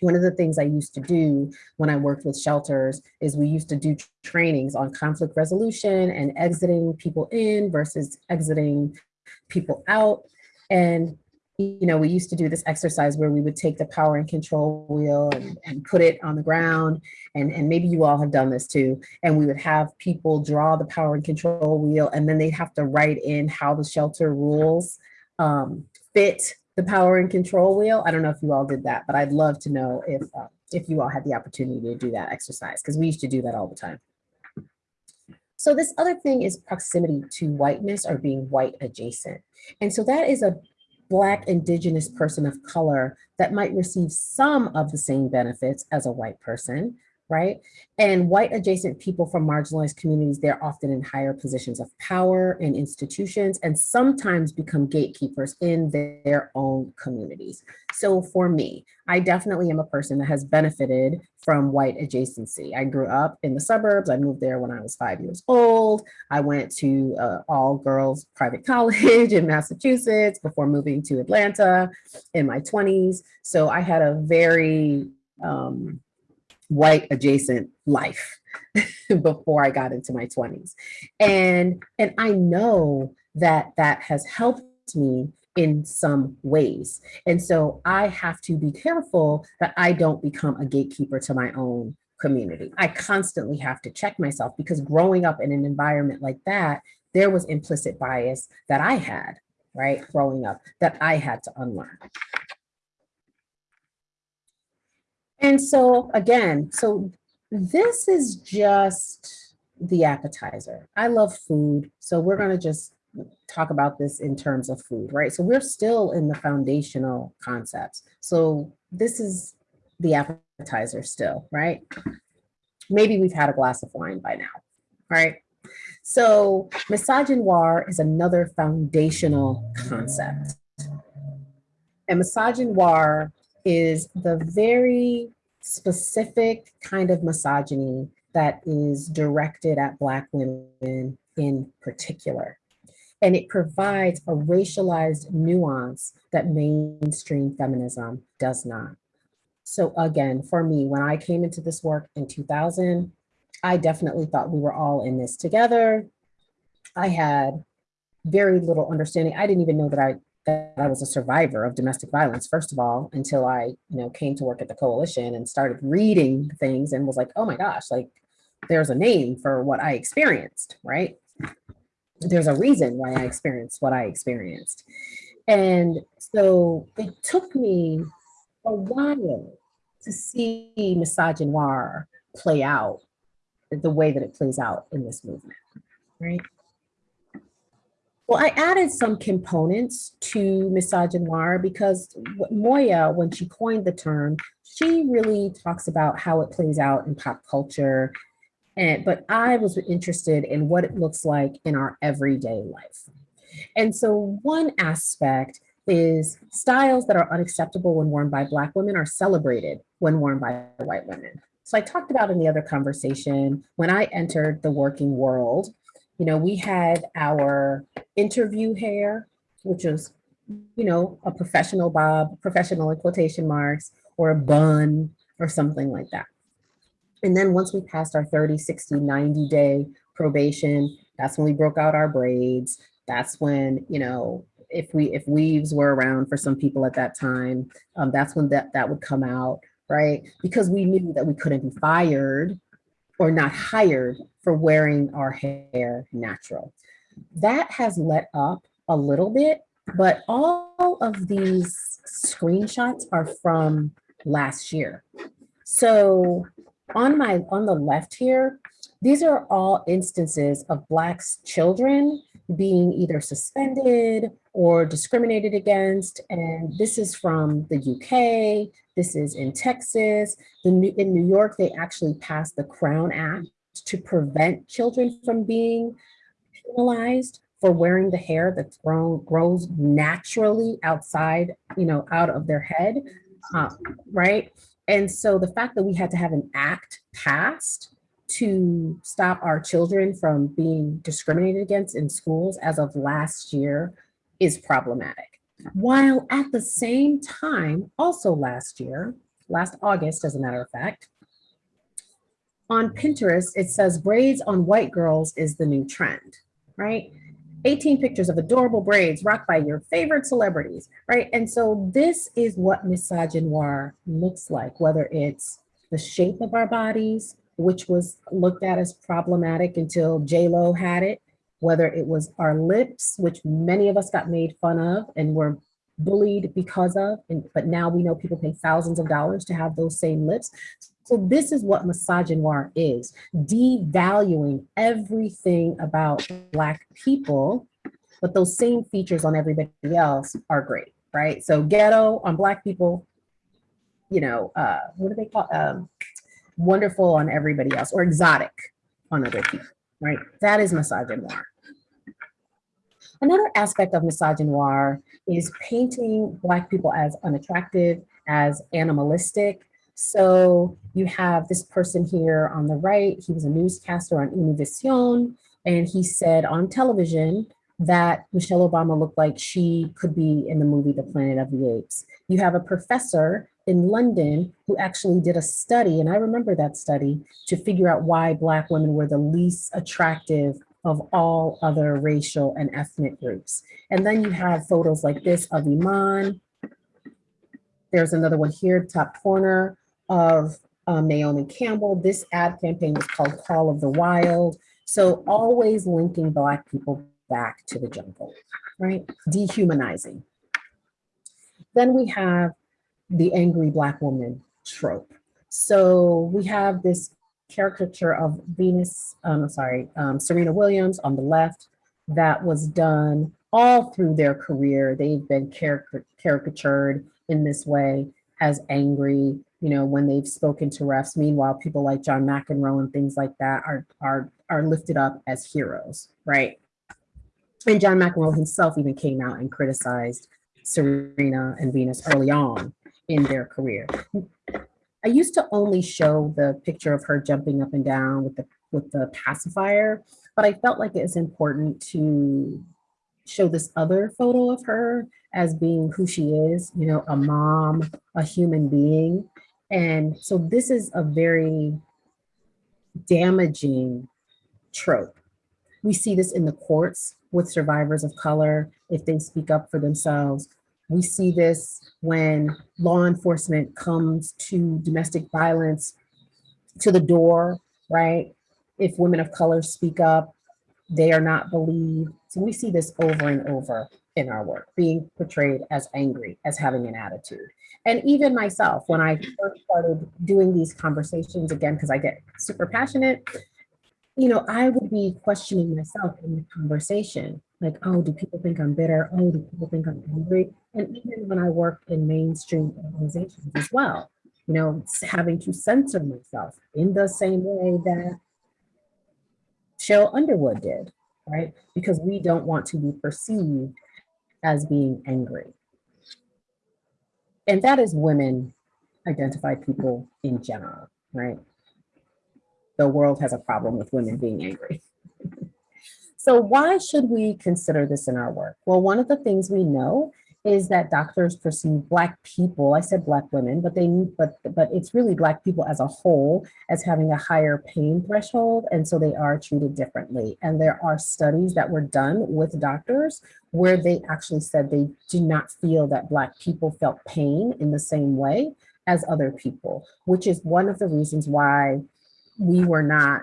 one of the things I used to do when I worked with shelters is we used to do trainings on conflict resolution and exiting people in versus exiting people out. And, you know, we used to do this exercise where we would take the power and control wheel and, and put it on the ground. And, and maybe you all have done this too. And we would have people draw the power and control wheel and then they'd have to write in how the shelter rules um, fit the power and control wheel. I don't know if you all did that, but I'd love to know if, uh, if you all had the opportunity to do that exercise, because we used to do that all the time. So this other thing is proximity to whiteness or being white adjacent. And so that is a Black indigenous person of color that might receive some of the same benefits as a white person, right? And white adjacent people from marginalized communities, they're often in higher positions of power in institutions and sometimes become gatekeepers in their own communities. So for me, I definitely am a person that has benefited from white adjacency. I grew up in the suburbs. I moved there when I was five years old. I went to uh, all girls private college in Massachusetts before moving to Atlanta in my 20s. So I had a very um, white adjacent life before I got into my 20s. And, and I know that that has helped me in some ways. And so I have to be careful that I don't become a gatekeeper to my own community. I constantly have to check myself because growing up in an environment like that, there was implicit bias that I had, right, growing up that I had to unlearn. And so again, so this is just the appetizer. I love food. So we're gonna just talk about this in terms of food, right? So we're still in the foundational concepts. So this is the appetizer still, right? Maybe we've had a glass of wine by now, right? So misogynoir is another foundational concept. And misogynoir is the very specific kind of misogyny that is directed at Black women in particular. And it provides a racialized nuance that mainstream feminism does not. So again, for me, when I came into this work in 2000, I definitely thought we were all in this together. I had very little understanding. I didn't even know that I that I was a survivor of domestic violence, first of all, until I, you know, came to work at the coalition and started reading things and was like, oh my gosh, like there's a name for what I experienced, right? There's a reason why I experienced what I experienced. And so it took me a while to see misogynoir play out the way that it plays out in this movement, right? Well, I added some components to misogynoir because Moya, when she coined the term, she really talks about how it plays out in pop culture. And but I was interested in what it looks like in our everyday life. And so one aspect is styles that are unacceptable when worn by Black women are celebrated when worn by white women. So I talked about in the other conversation, when I entered the working world, you know, we had our interview hair, which was, you know, a professional bob, professional in quotation marks, or a bun or something like that. And then once we passed our 30, 60, 90 day probation, that's when we broke out our braids. That's when, you know, if we if weaves were around for some people at that time, um, that's when that, that would come out, right? Because we knew that we couldn't be fired or not hired for wearing our hair natural. That has let up a little bit, but all of these screenshots are from last year. So on my on the left here, these are all instances of Blacks children being either suspended or discriminated against. And this is from the UK, this is in Texas. The, new in New York, they actually passed the Crown Act to prevent children from being penalized for wearing the hair that grown, grows naturally outside, you know, out of their head, uh, right? And so the fact that we had to have an act passed to stop our children from being discriminated against in schools as of last year is problematic. While at the same time, also last year, last August, as a matter of fact, on Pinterest, it says braids on white girls is the new trend, right? 18 pictures of adorable braids rocked by your favorite celebrities, right? And so this is what misogynoir looks like, whether it's the shape of our bodies, which was looked at as problematic until J-Lo had it, whether it was our lips, which many of us got made fun of and were bullied because of, and, but now we know people pay thousands of dollars to have those same lips. So this is what misogynoir is, devaluing everything about Black people, but those same features on everybody else are great, right? So ghetto on Black people, you know, uh, what do they call, um, wonderful on everybody else, or exotic on other people, right? That is misogynoir. Another aspect of misogynoir is painting Black people as unattractive, as animalistic. So you have this person here on the right, he was a newscaster on Univision, and he said on television that Michelle Obama looked like she could be in the movie The Planet of the Apes. You have a professor in London who actually did a study, and I remember that study, to figure out why Black women were the least attractive of all other racial and ethnic groups. And then you have photos like this of Iman. There's another one here, top corner of um, Naomi Campbell. This ad campaign was called Call of the Wild. So always linking Black people back to the jungle, right? Dehumanizing. Then we have the angry Black woman trope. So we have this caricature of Venus, um, sorry, um, Serena Williams on the left that was done all through their career. They've been caricatured in this way as angry, you know, when they've spoken to refs. Meanwhile, people like John McEnroe and things like that are, are, are lifted up as heroes, right? And John McEnroe himself even came out and criticized Serena and Venus early on in their career. I used to only show the picture of her jumping up and down with the with the pacifier, but I felt like it's important to show this other photo of her as being who she is, you know, a mom, a human being. And so this is a very damaging trope. We see this in the courts with survivors of color, if they speak up for themselves, we see this when law enforcement comes to domestic violence to the door, right? If women of color speak up, they are not believed. So we see this over and over in our work, being portrayed as angry, as having an attitude. And even myself, when I first started doing these conversations again, because I get super passionate, you know, I would be questioning myself in the conversation Like, oh, do people think I'm bitter? Oh, do people think I'm angry? And even when I work in mainstream organizations as well, you know, having to censor myself in the same way that Cheryl Underwood did, right? Because we don't want to be perceived as being angry. And that is women identified people in general, right? The world has a problem with women being angry. So why should we consider this in our work? Well, one of the things we know is that doctors perceive Black people, I said Black women, but they, need but, but it's really Black people as a whole as having a higher pain threshold. And so they are treated differently. And there are studies that were done with doctors where they actually said they do not feel that Black people felt pain in the same way as other people, which is one of the reasons why we were not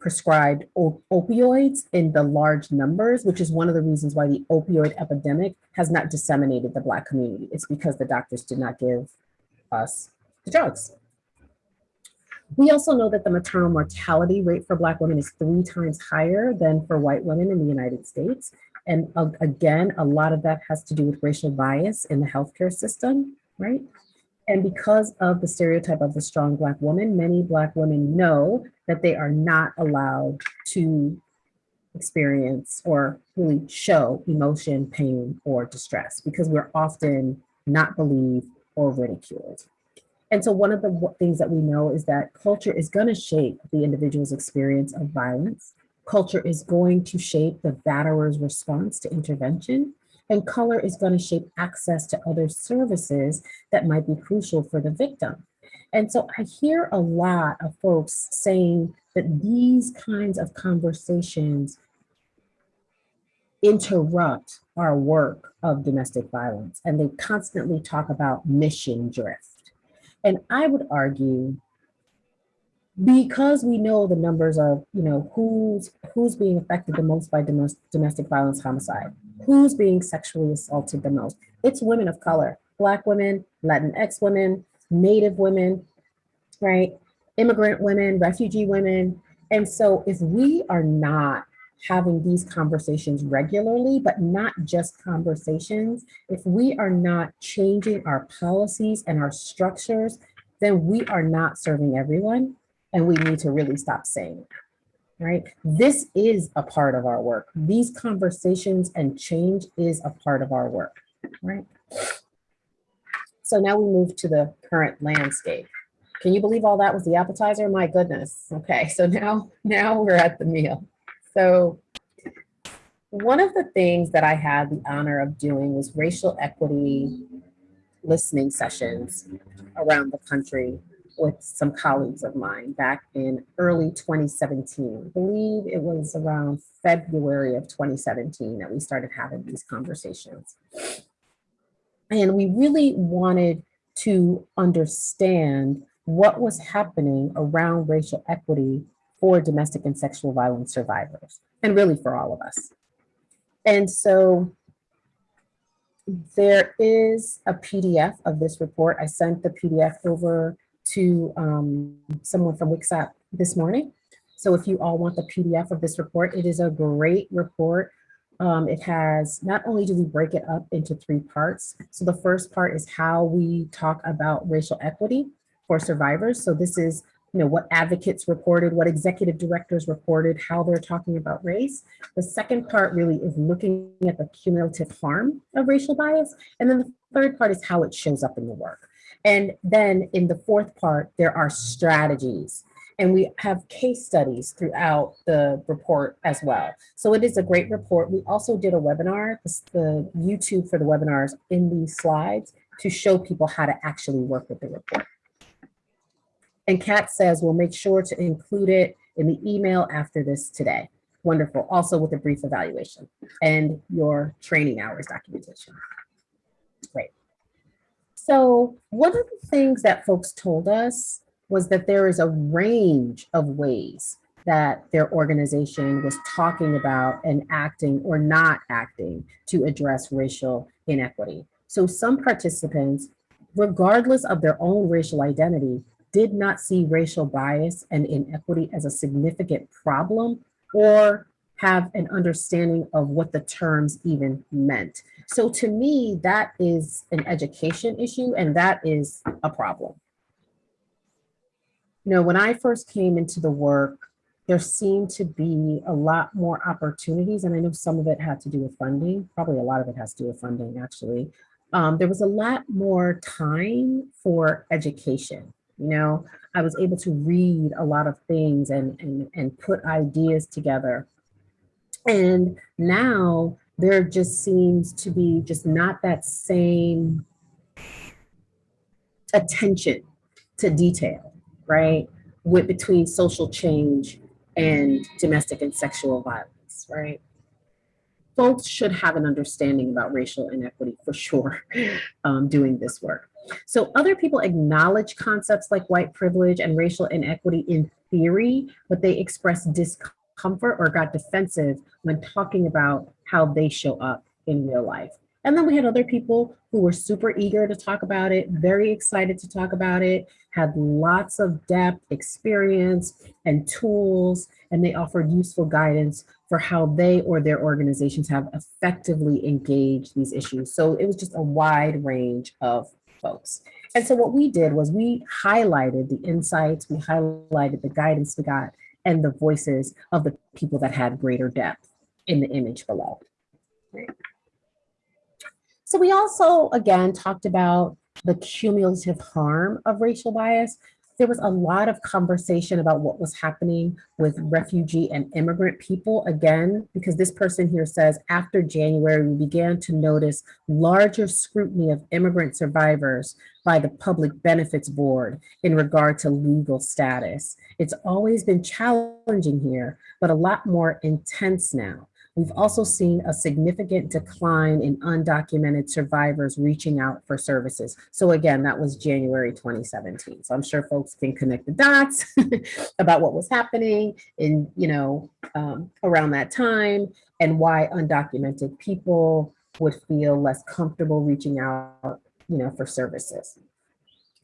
prescribed op- opioids in the large numbers, which is one of the reasons why the opioid epidemic has not disseminated the Black community. It's because the doctors did not give us the drugs. We also know that the maternal mortality rate for Black women is three times higher than for white women in the United States. And uh, again, a lot of that has to do with racial bias in the healthcare system, right? And because of the stereotype of the strong Black woman, many Black women know that they are not allowed to experience or really show emotion, pain, or distress because we're often not believed or ridiculed. And so one of the things that we know is that culture is going to shape the individual's experience of violence. Culture is going to shape the batterer's response to intervention. And color is going to shape access to other services that might be crucial for the victim. And so I hear a lot of folks saying that these kinds of conversations interrupt our work of domestic violence and they constantly talk about mission drift. And I would argue because we know the numbers of, you know, who's who's being affected the most by domes- domestic violence homicide, who's being sexually assaulted the most, it's women of color, Black women, Latinx women, Native women, right? Immigrant women, refugee women. And so if we are not having these conversations regularly, but not just conversations, if we are not changing our policies and our structures, then we are not serving everyone. And we need to really stop saying that, right? This is a part of our work. These conversations and change is a part of our work, right? So now we move to the current landscape. Can you believe all that was the appetizer? My goodness. Okay, so now, now we're at the meal. So one of the things that I had the honor of doing was racial equity listening sessions around the country with some colleagues of mine back in early 2017. I believe it was around February of 2017 that we started having these conversations. And we really wanted to understand what was happening around racial equity for domestic and sexual violence survivors, and really for all of us. And so there is a PDF of this report. I sent the PDF over to um, someone from WCSAP this morning. So if you all want the PDF of this report, it is a great report. Um, it has, not only do we break it up into three parts. So the first part is how we talk about racial equity for survivors. So this is you know, what advocates reported, what executive directors reported, how they're talking about race. The second part really is looking at the cumulative harm of racial bias. And then the third part is how it shows up in the work. And then in the fourth part, there are strategies. And we have case studies throughout the report as well. So it is a great report. We also did a webinar, the, YouTube for the webinars in these slides to show people how to actually work with the report. And Kat says, we'll make sure to include it in the email after this today. Wonderful. Also with a brief evaluation and your training hours documentation. So one of the things that folks told us was that there is a range of ways that their organization was talking about and acting or not acting to address racial inequity. So some participants, regardless of their own racial identity, did not see racial bias and inequity as a significant problem or have an understanding of what the terms even meant. So to me, that is an education issue and that is a problem. You know, when I first came into the work, there seemed to be a lot more opportunities, and I know some of it had to do with funding. Probably a lot of it has to do with funding, actually. Um, there was a lot more time for education. You know, I was able to read a lot of things and, and, and put ideas together. And now there just seems to be just not that same attention to detail, right? With between social change and domestic and sexual violence, right? Folks should have an understanding about racial inequity for sure um, doing this work. So other people acknowledge concepts like white privilege and racial inequity in theory, but they express discomfort or got defensive when talking about how they show up in real life. And then we had other people who were super eager to talk about it, very excited to talk about it, had lots of depth, experience, and tools, and they offered useful guidance for how they or their organizations have effectively engaged these issues. So it was just a wide range of folks. And so what we did was we highlighted the insights, we highlighted the guidance we got, and the voices of the people that had greater depth in the image below. Right. So we also, again, talked about the cumulative harm of racial bias. There was a lot of conversation about what was happening with refugee and immigrant people. Again, because this person here says, after January, we began to notice larger scrutiny of immigrant survivors by the Public Benefits Board in regard to legal status. It's always been challenging here, but a lot more intense now. We've also seen a significant decline in undocumented survivors reaching out for services. So again, that was January 2017. So I'm sure folks can connect the dots about what was happening in, you know, um, around that time and why undocumented people would feel less comfortable reaching out, you know, for services.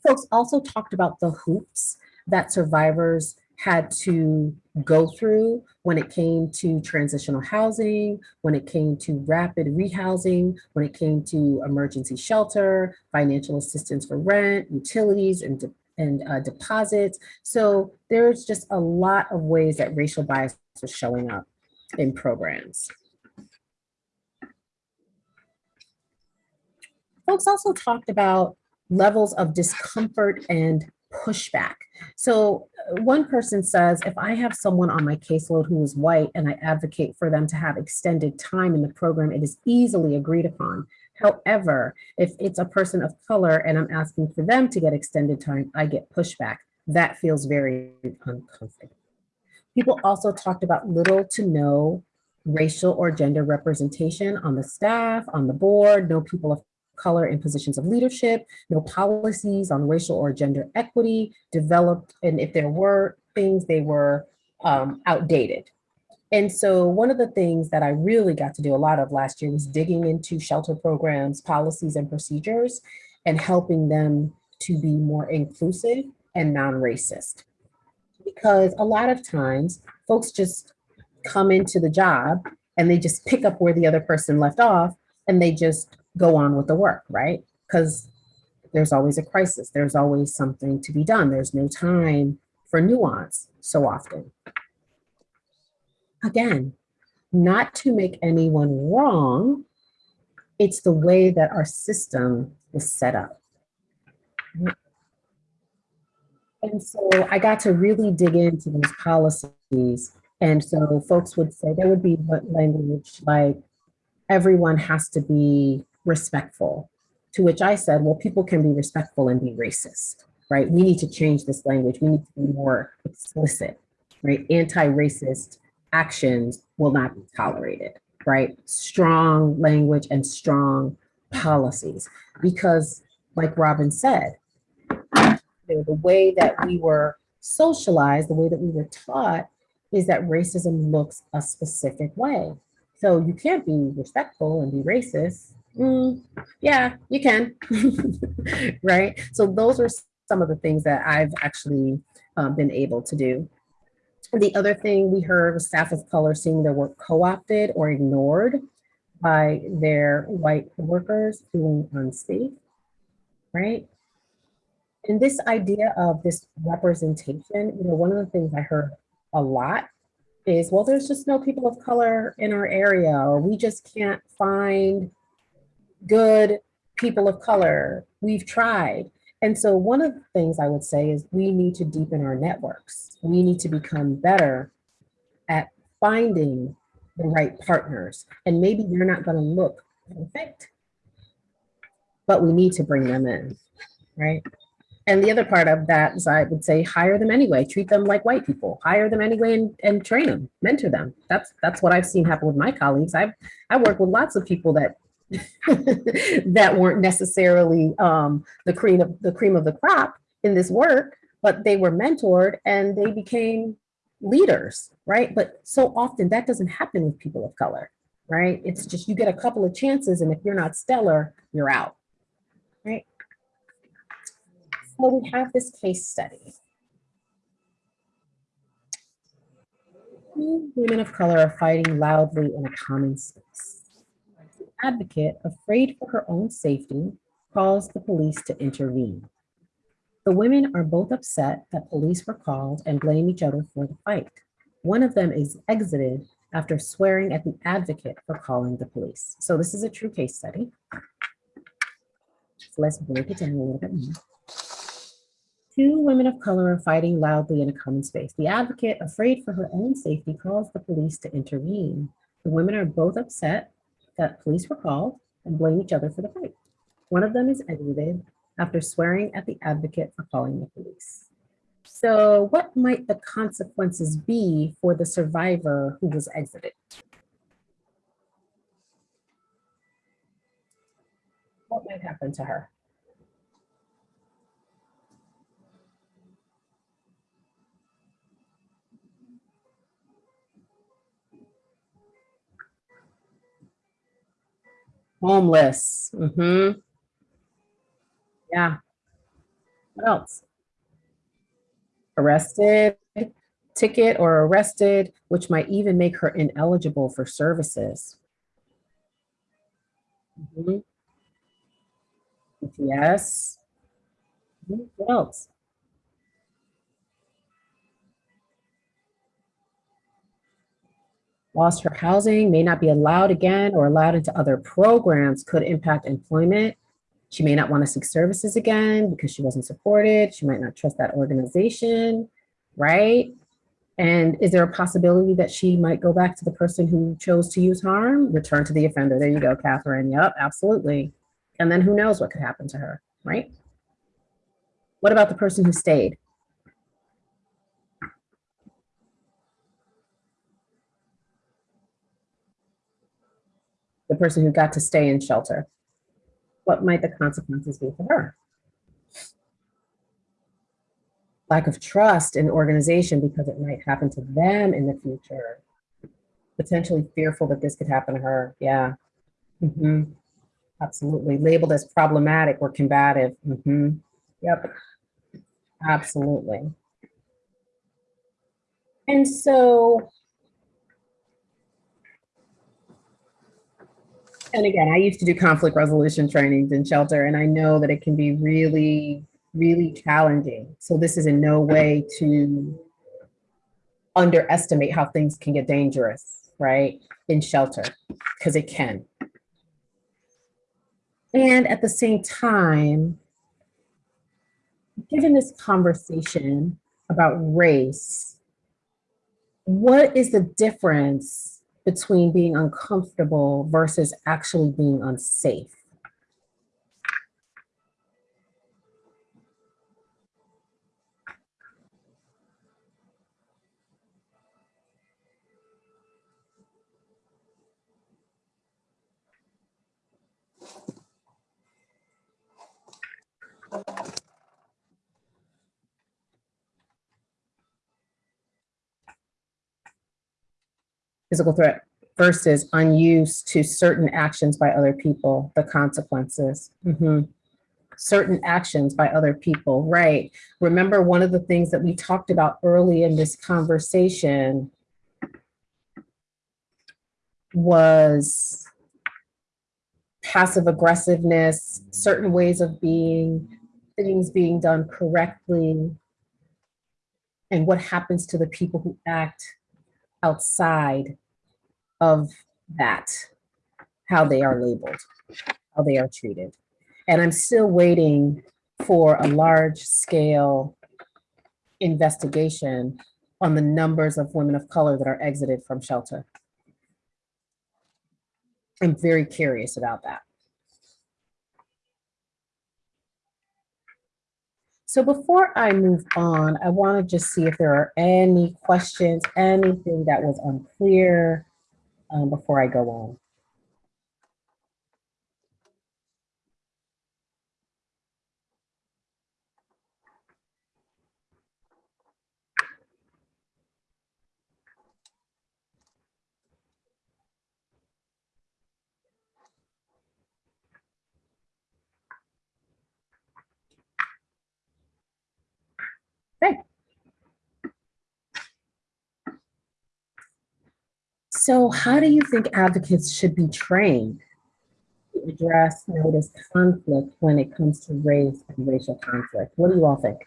Folks also talked about the hoops that survivors had to go through when it came to transitional housing, when it came to rapid rehousing, when it came to emergency shelter, financial assistance for rent, utilities, and, de and uh, deposits. So there's just a lot of ways that racial bias was showing up in programs. Folks also talked about levels of discomfort and pushback. So one person says, if I have someone on my caseload who is white and I advocate for them to have extended time in the program, it is easily agreed upon. However, if it's a person of color and I'm asking for them to get extended time, I get pushback. That feels very uncomfortable. People also talked about little to no racial or gender representation on the staff, on the board, no people of color in positions of leadership, no policies on racial or gender equity developed, and if there were things, they were um, outdated. And so one of the things that I really got to do a lot of last year was digging into shelter programs, policies, and procedures, and helping them to be more inclusive and non-racist. Because a lot of times, folks just come into the job and they just pick up where the other person left off, and they just go on with the work, right? Because there's always a crisis. There's always something to be done. There's no time for nuance so often. Again, not to make anyone wrong, it's the way that our system is set up. And so I got to really dig into those policies. And so folks would say there would be language like everyone has to be respectful. To which I said, well, people can be respectful and be racist, right? We need to change this language. We need to be more explicit, right? Anti-racist actions will not be tolerated, right? Strong language and strong policies. Because like Robin said, the way that we were socialized, the way that we were taught is that racism looks a specific way. So you can't be respectful and be racist mm, yeah, you can, right? So those are some of the things that I've actually um, been able to do. The other thing we heard was staff of color seeing their work co-opted or ignored by their white workers feeling unsafe, right? And this idea of this representation, you know, one of the things I heard a lot is, well, there's just no people of color in our area, or we just can't find good people of color. We've tried. And so one of the things I would say is we need to deepen our networks. We need to become better at finding the right partners. And maybe they're not going to look perfect, but we need to bring them in, right? And the other part of that is I would say hire them anyway, treat them like white people, hire them anyway and, and train them, mentor them. That's that's what I've seen happen with my colleagues. I've I work with lots of people that that weren't necessarily um, the cream of the cream of the crop in this work, but they were mentored and they became leaders, right? But so often that doesn't happen with people of color, right? It's just you get a couple of chances and if you're not stellar, you're out, right? So we have this case study. Women of color are fighting loudly in a common space. Advocate, afraid for her own safety, calls the police to intervene. The women are both upset that police were called and blame each other for the fight. One of them is exited after swearing at the advocate for calling the police. So this is a true case study. So let's break it down a little bit more. Two women of color are fighting loudly in a common space. The advocate, afraid for her own safety, calls the police to intervene. The women are both upset that police were called and blame each other for the fight. One of them is exited after swearing at the advocate for calling the police. So what might the consequences be for the survivor who was exited? What might happen to her? Homeless. Mm-hmm. Yeah. What else? Arrested, ticket or arrested, which might even make her ineligible for services. Mm -hmm. Yes. Mhm. What else? Lost her housing, may not be allowed again or allowed into other programs, could impact employment. She may not want to seek services again because she wasn't supported. She might not trust that organization, right? And is there a possibility that she might go back to the person who chose to use harm? Return to the offender. There you go, Catherine. Yep, absolutely. And then who knows what could happen to her, right? What about the person who stayed? The person who got to stay in shelter? What might the consequences be for her? Lack of trust in organization because it might happen to them in the future. Potentially fearful that this could happen to her. Yeah. Mhm. Absolutely. Labeled as problematic or combative. Mhm. Yep. Absolutely. And so, and again, I used to do conflict resolution trainings in shelter, and I know that it can be really, really challenging. So this is in no way to underestimate how things can get dangerous, right, in shelter, because it can. And at the same time, given this conversation about race, what is the difference between being uncomfortable versus actually being unsafe? Physical threat versus unused to certain actions by other people, the consequences. Mhm. certain actions by other people, right? Remember, one of the things that we talked about early in this conversation was passive aggressiveness, certain ways of being, things being done correctly, and what happens to the people who act outside of that, how they are labeled, how they are treated. And I'm still waiting for a large scale investigation on the numbers of women of color that are exited from shelter. I'm very curious about that. So before I move on, I want to just see if there are any questions, anything that was unclear um, before I go on. So how do you think advocates should be trained to address, notice conflict when it comes to race and racial conflict? What do you all think?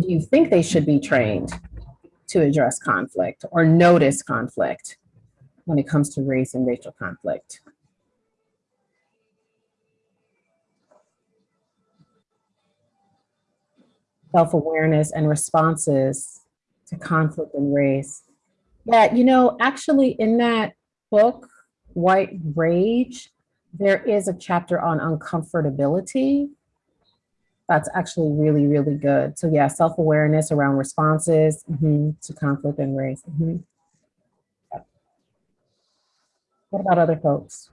Do you think they should be trained to address conflict or notice conflict when it comes to race and racial conflict? Self-awareness and responses to conflict and race. Yeah, you know, actually in that book, White Rage, there is a chapter on uncomfortability. That's actually really, really good. So yeah, self-awareness around responses mhm, to conflict and race. mhm. Yep. What about other folks?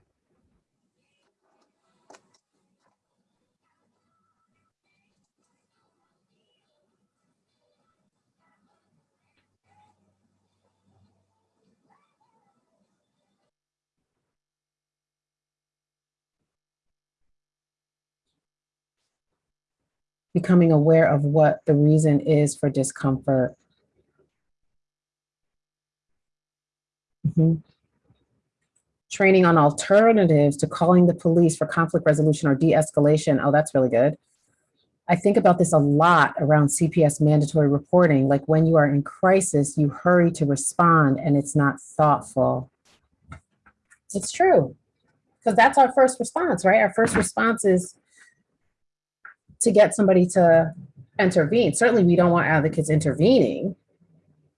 Becoming aware of what the reason is for discomfort. Mhm. Training on alternatives to calling the police for conflict resolution or de-escalation. Oh, that's really good. I think about this a lot around CPS mandatory reporting. Like when you are in crisis, you hurry to respond and it's not thoughtful. It's true. Because that's our first response, right? Our first response is to get somebody to intervene. Certainly we don't want advocates intervening.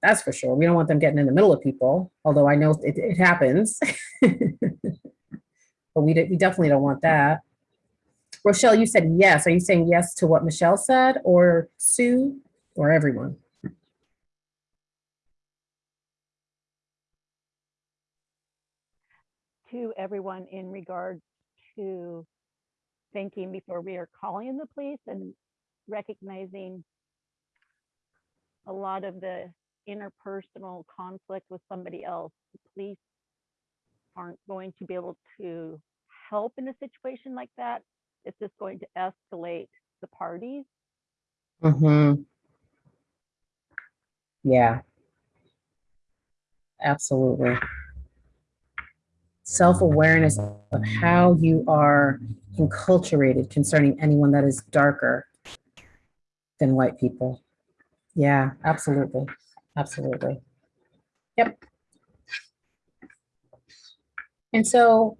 That's for sure. We don't want them getting in the middle of people, although I know it, it happens. but we, we definitely don't want that. Rochelle, you said yes. Are you saying yes to what Michelle said or Sue or everyone? To everyone in regard to thinking before we are calling the police and recognizing a lot of the interpersonal conflict with somebody else. The police aren't going to be able to help in a situation like that. It's just going to escalate the parties. Mm-hmm. Yeah. Absolutely. Self-awareness of how you are enculturated concerning anyone that is darker than white people. Yeah, absolutely. Absolutely. Yep. And so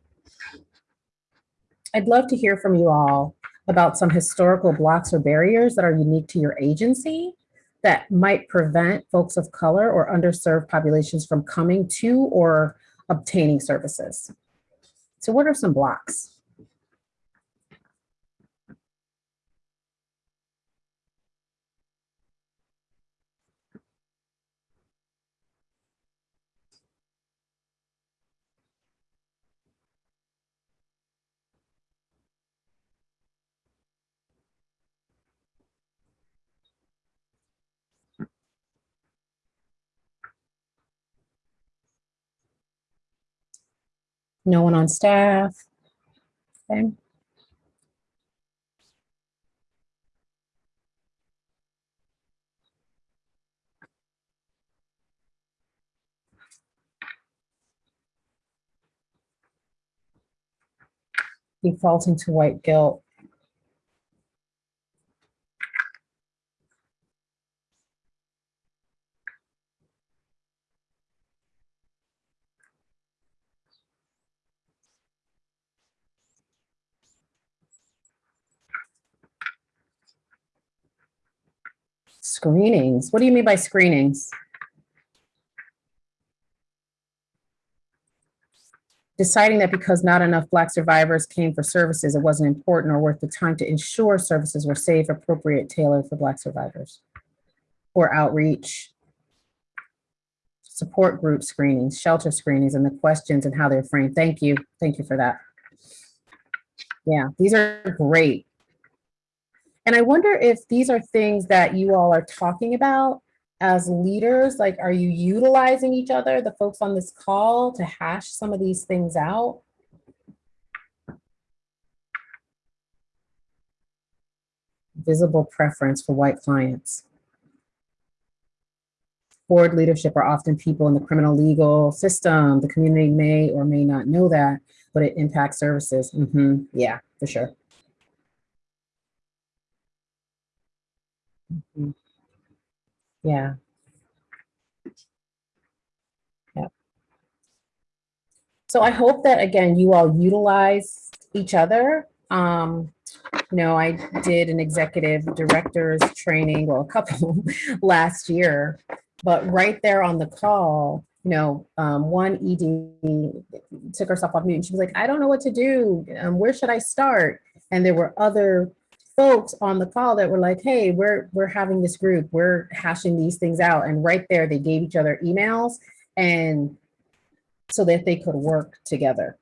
I'd love to hear from you all about some historical blocks or barriers that are unique to your agency that might prevent folks of color or underserved populations from coming to or obtaining services. So what are some blocks? No one on staff? Okay. Defaulting to white guilt. Screenings. What do you mean by screenings? Deciding that because not enough Black survivors came for services, it wasn't important or worth the time to ensure services were safe, appropriate, tailored for Black survivors. Or outreach, support group screenings, shelter screenings, and the questions and how they're framed. Thank you. Thank you for that. Yeah, these are great. And I wonder if these are things that you all are talking about as leaders, like, are you utilizing each other, the folks on this call to hash some of these things out? Visible preference for white clients. Board leadership are often people in the criminal legal system. The community may or may not know that, but it impacts services. hmm yeah, for sure. Mhm. Yeah. Yep. So I hope that, again, you all utilize each other. Um, you know, I did an executive director's training, well, a couple last year, but right there on the call, you know, um, one ED took herself off mute and she was like, I don't know what to do. Um, where should I start? And there were other folks on the call that were like, hey, we're, we're having this group, we're hashing these things out. And right there, they gave each other emails and so that they could work together.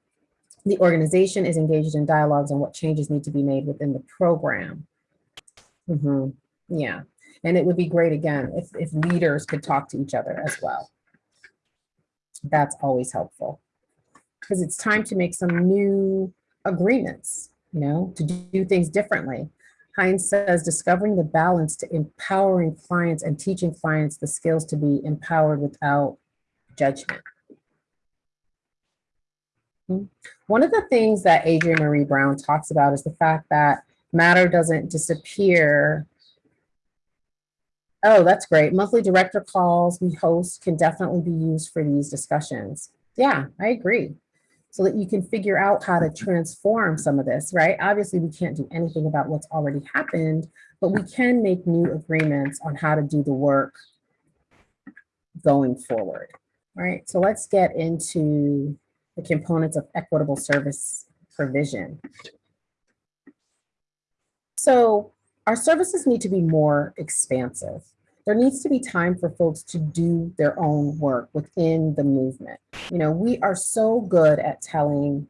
The organization is engaged in dialogues on what changes need to be made within the program. Mhm, Yeah, and it would be great again if, if leaders could talk to each other as well. That's always helpful because it's time to make some new agreements, you know, to do things differently. Heinz says, discovering the balance to empowering clients and teaching clients the skills to be empowered without judgment. Hmm. One of the things that Adrienne Maree Brown talks about is the fact that matter doesn't disappear. Oh, that's great. Monthly director calls we host can definitely be used for these discussions. Yeah, I agree so that you can figure out how to transform some of this, right? Obviously, we can't do anything about what's already happened, but we can make new agreements on how to do the work going forward, right? So let's get into the components of equitable service provision. So our services need to be more expansive. There needs to be time for folks to do their own work within the movement. You know, we are so good at telling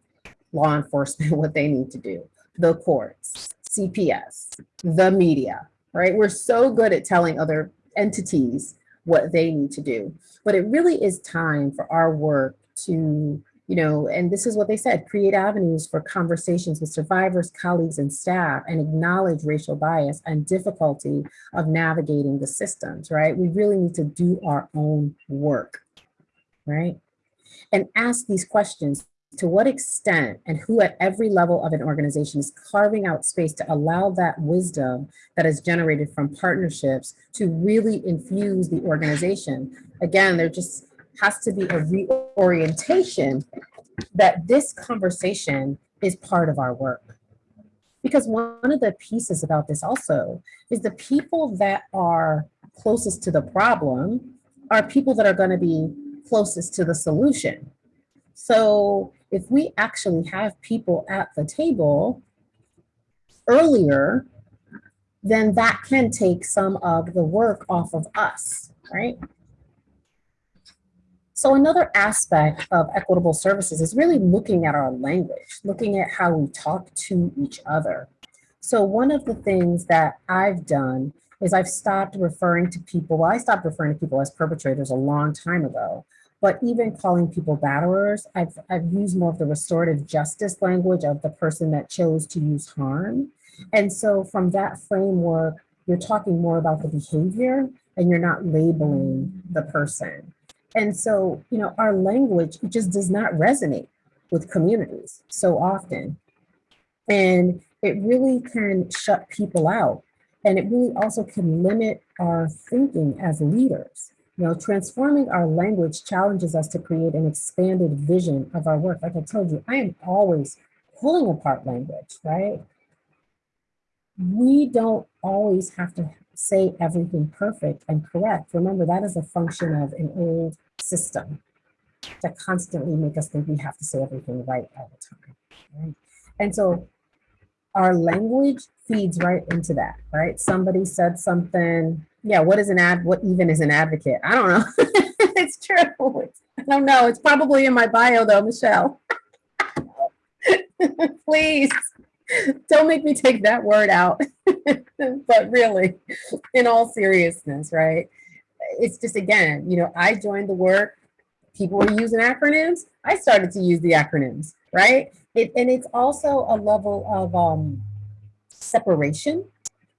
law enforcement what they need to do, the courts, CPS, the media, right? We're so good at telling other entities what they need to do. But it really is time for our work to you know, and this is what they said, create avenues for conversations with survivors, colleagues, and staff, and acknowledge racial bias and difficulty of navigating the systems, right? We really need to do our own work, right? And ask these questions, to what extent and who at every level of an organization is carving out space to allow that wisdom that is generated from partnerships to really infuse the organization. Again, they're just has to be a reorientation that this conversation is part of our work. Because one of the pieces about this also is the people that are closest to the problem are people that are gonna be closest to the solution. So if we actually have people at the table earlier, then that can take some of the work off of us, right? So another aspect of equitable services is really looking at our language, looking at how we talk to each other. So one of the things that I've done is I've stopped referring to people, well, I stopped referring to people as perpetrators a long time ago, but even calling people batterers, I've, I've used more of the restorative justice language of the person that chose to use harm. And so from that framework, you're talking more about the behavior and you're not labeling the person. And so, you know, our language just does not resonate with communities so often. And it really can shut people out. And it really also can limit our thinking as leaders. You know, transforming our language challenges us to create an expanded vision of our work. Like I told you, I am always pulling apart language, right? We don't always have to say everything perfect and correct. Remember, that is a function of an old system that constantly make us think we have to say everything right all the time. Right? And so our language feeds right into that, right? Somebody said something, yeah, what is an ad, what even is an advocate? I don't know. it's true. It's, I don't know. It's probably in my bio though, Michelle. Please don't make me take that word out. but really, in all seriousness, right? It's just, again, you know, I joined the work, people were using acronyms. I started to use the acronyms, right? It, and it's also a level of um, separation,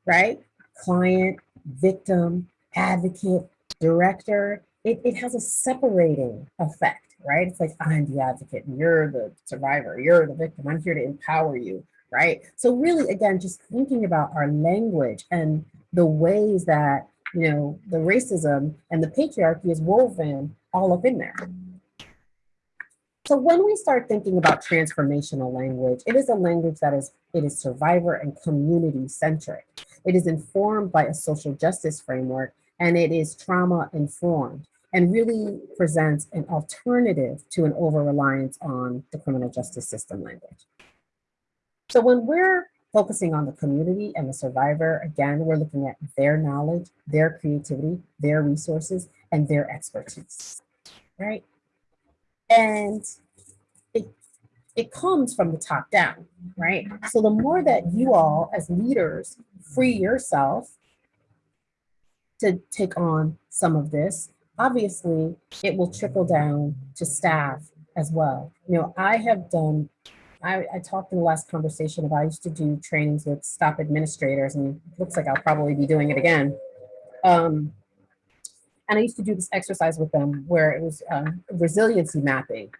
right? Client, victim, advocate, director. It, it has a separating effect, right? It's like, I'm the advocate, and you're the survivor, you're the victim. I'm here to empower you, right? So really, again, just thinking about our language and the ways that, you know, the racism and the patriarchy is woven all up in there. So when we start thinking about transformational language, it is a language that is, it is survivor and community centric. It is informed by a social justice framework and it is trauma informed and really presents an alternative to an over-reliance on the criminal justice system language. So when we're focusing on the community and the survivor, again, we're looking at their knowledge, their creativity, their resources, and their expertise, right? And it, it comes from the top down, right? So the more that you all as leaders free yourself to take on some of this, obviously it will trickle down to staff as well. You know, I have done, I, I talked in the last conversation about I used to do trainings with STOP administrators and it looks like I'll probably be doing it again. Um, and I used to do this exercise with them where it was um, resiliency mapping.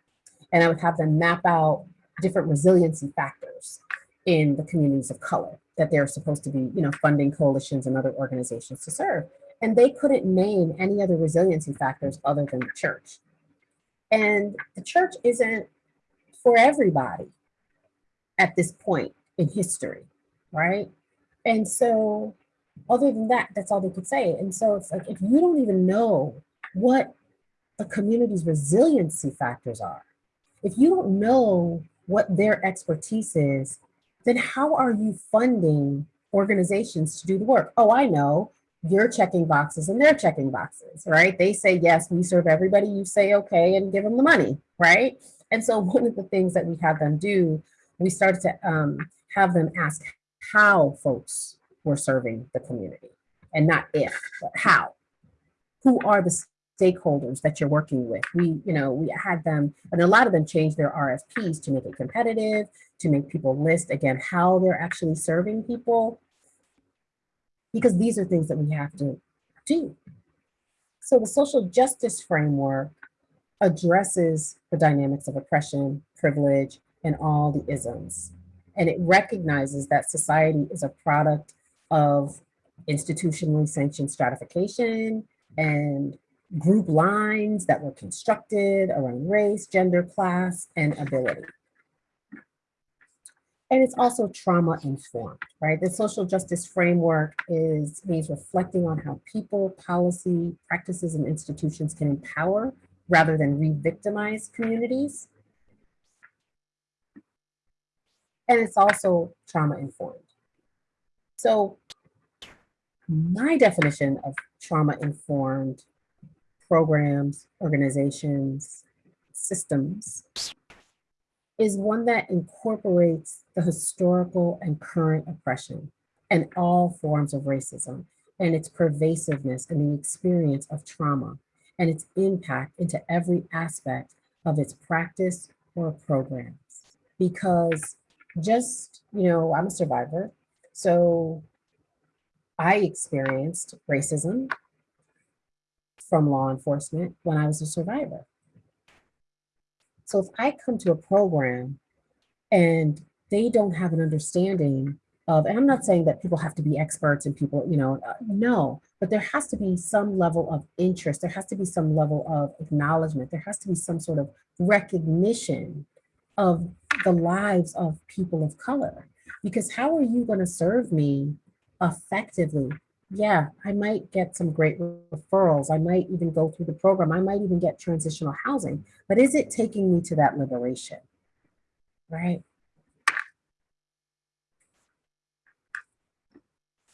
And I would have them map out different resiliency factors in the communities of color that they're supposed to be, you know, funding coalitions and other organizations to serve. And they couldn't name any other resiliency factors other than the church. And the church isn't for everybody at this point in history, right? And so other than that, that's all they could say. And so it's like, if you don't even know what the community's resiliency factors are, if you don't know what their expertise is, then how are you funding organizations to do the work? Oh, I know, you're checking boxes and they're checking boxes, right? They say, yes, we serve everybody. You say, okay, and give them the money, right? And so one of the things that we have them do, we started to um, have them ask how folks were serving the community and not if, but how. Who are the stakeholders that you're working with? We, you know, we had them, and a lot of them changed their RFPs to make it competitive, to make people list, again, how they're actually serving people, because these are things that we have to do. So the social justice framework addresses the dynamics of oppression, privilege, and all the isms. And it recognizes that society is a product of institutionally sanctioned stratification and group lines that were constructed around race, gender, class, and ability. And it's also trauma informed, right? The social justice framework is means reflecting on how people, policy, practices, and institutions can empower rather than re-victimize communities. And it's also trauma informed. So my definition of trauma informed programs, organizations, systems is one that incorporates the historical and current oppression and all forms of racism and its pervasiveness and the experience of trauma and its impact into every aspect of its practice or programs. Because just, you know, I'm a survivor, so I experienced racism from law enforcement when I was a survivor. So if I come to a program and they don't have an understanding of, and I'm not saying that people have to be experts and people, you know, uh, no, but there has to be some level of interest. There has to be some level of acknowledgement. There has to be some sort of recognition of the lives of people of color. Because how are you going to serve me effectively? Yeah, I might get some great referrals. I might even go through the program. I might even get transitional housing. But is it taking me to that liberation? Right?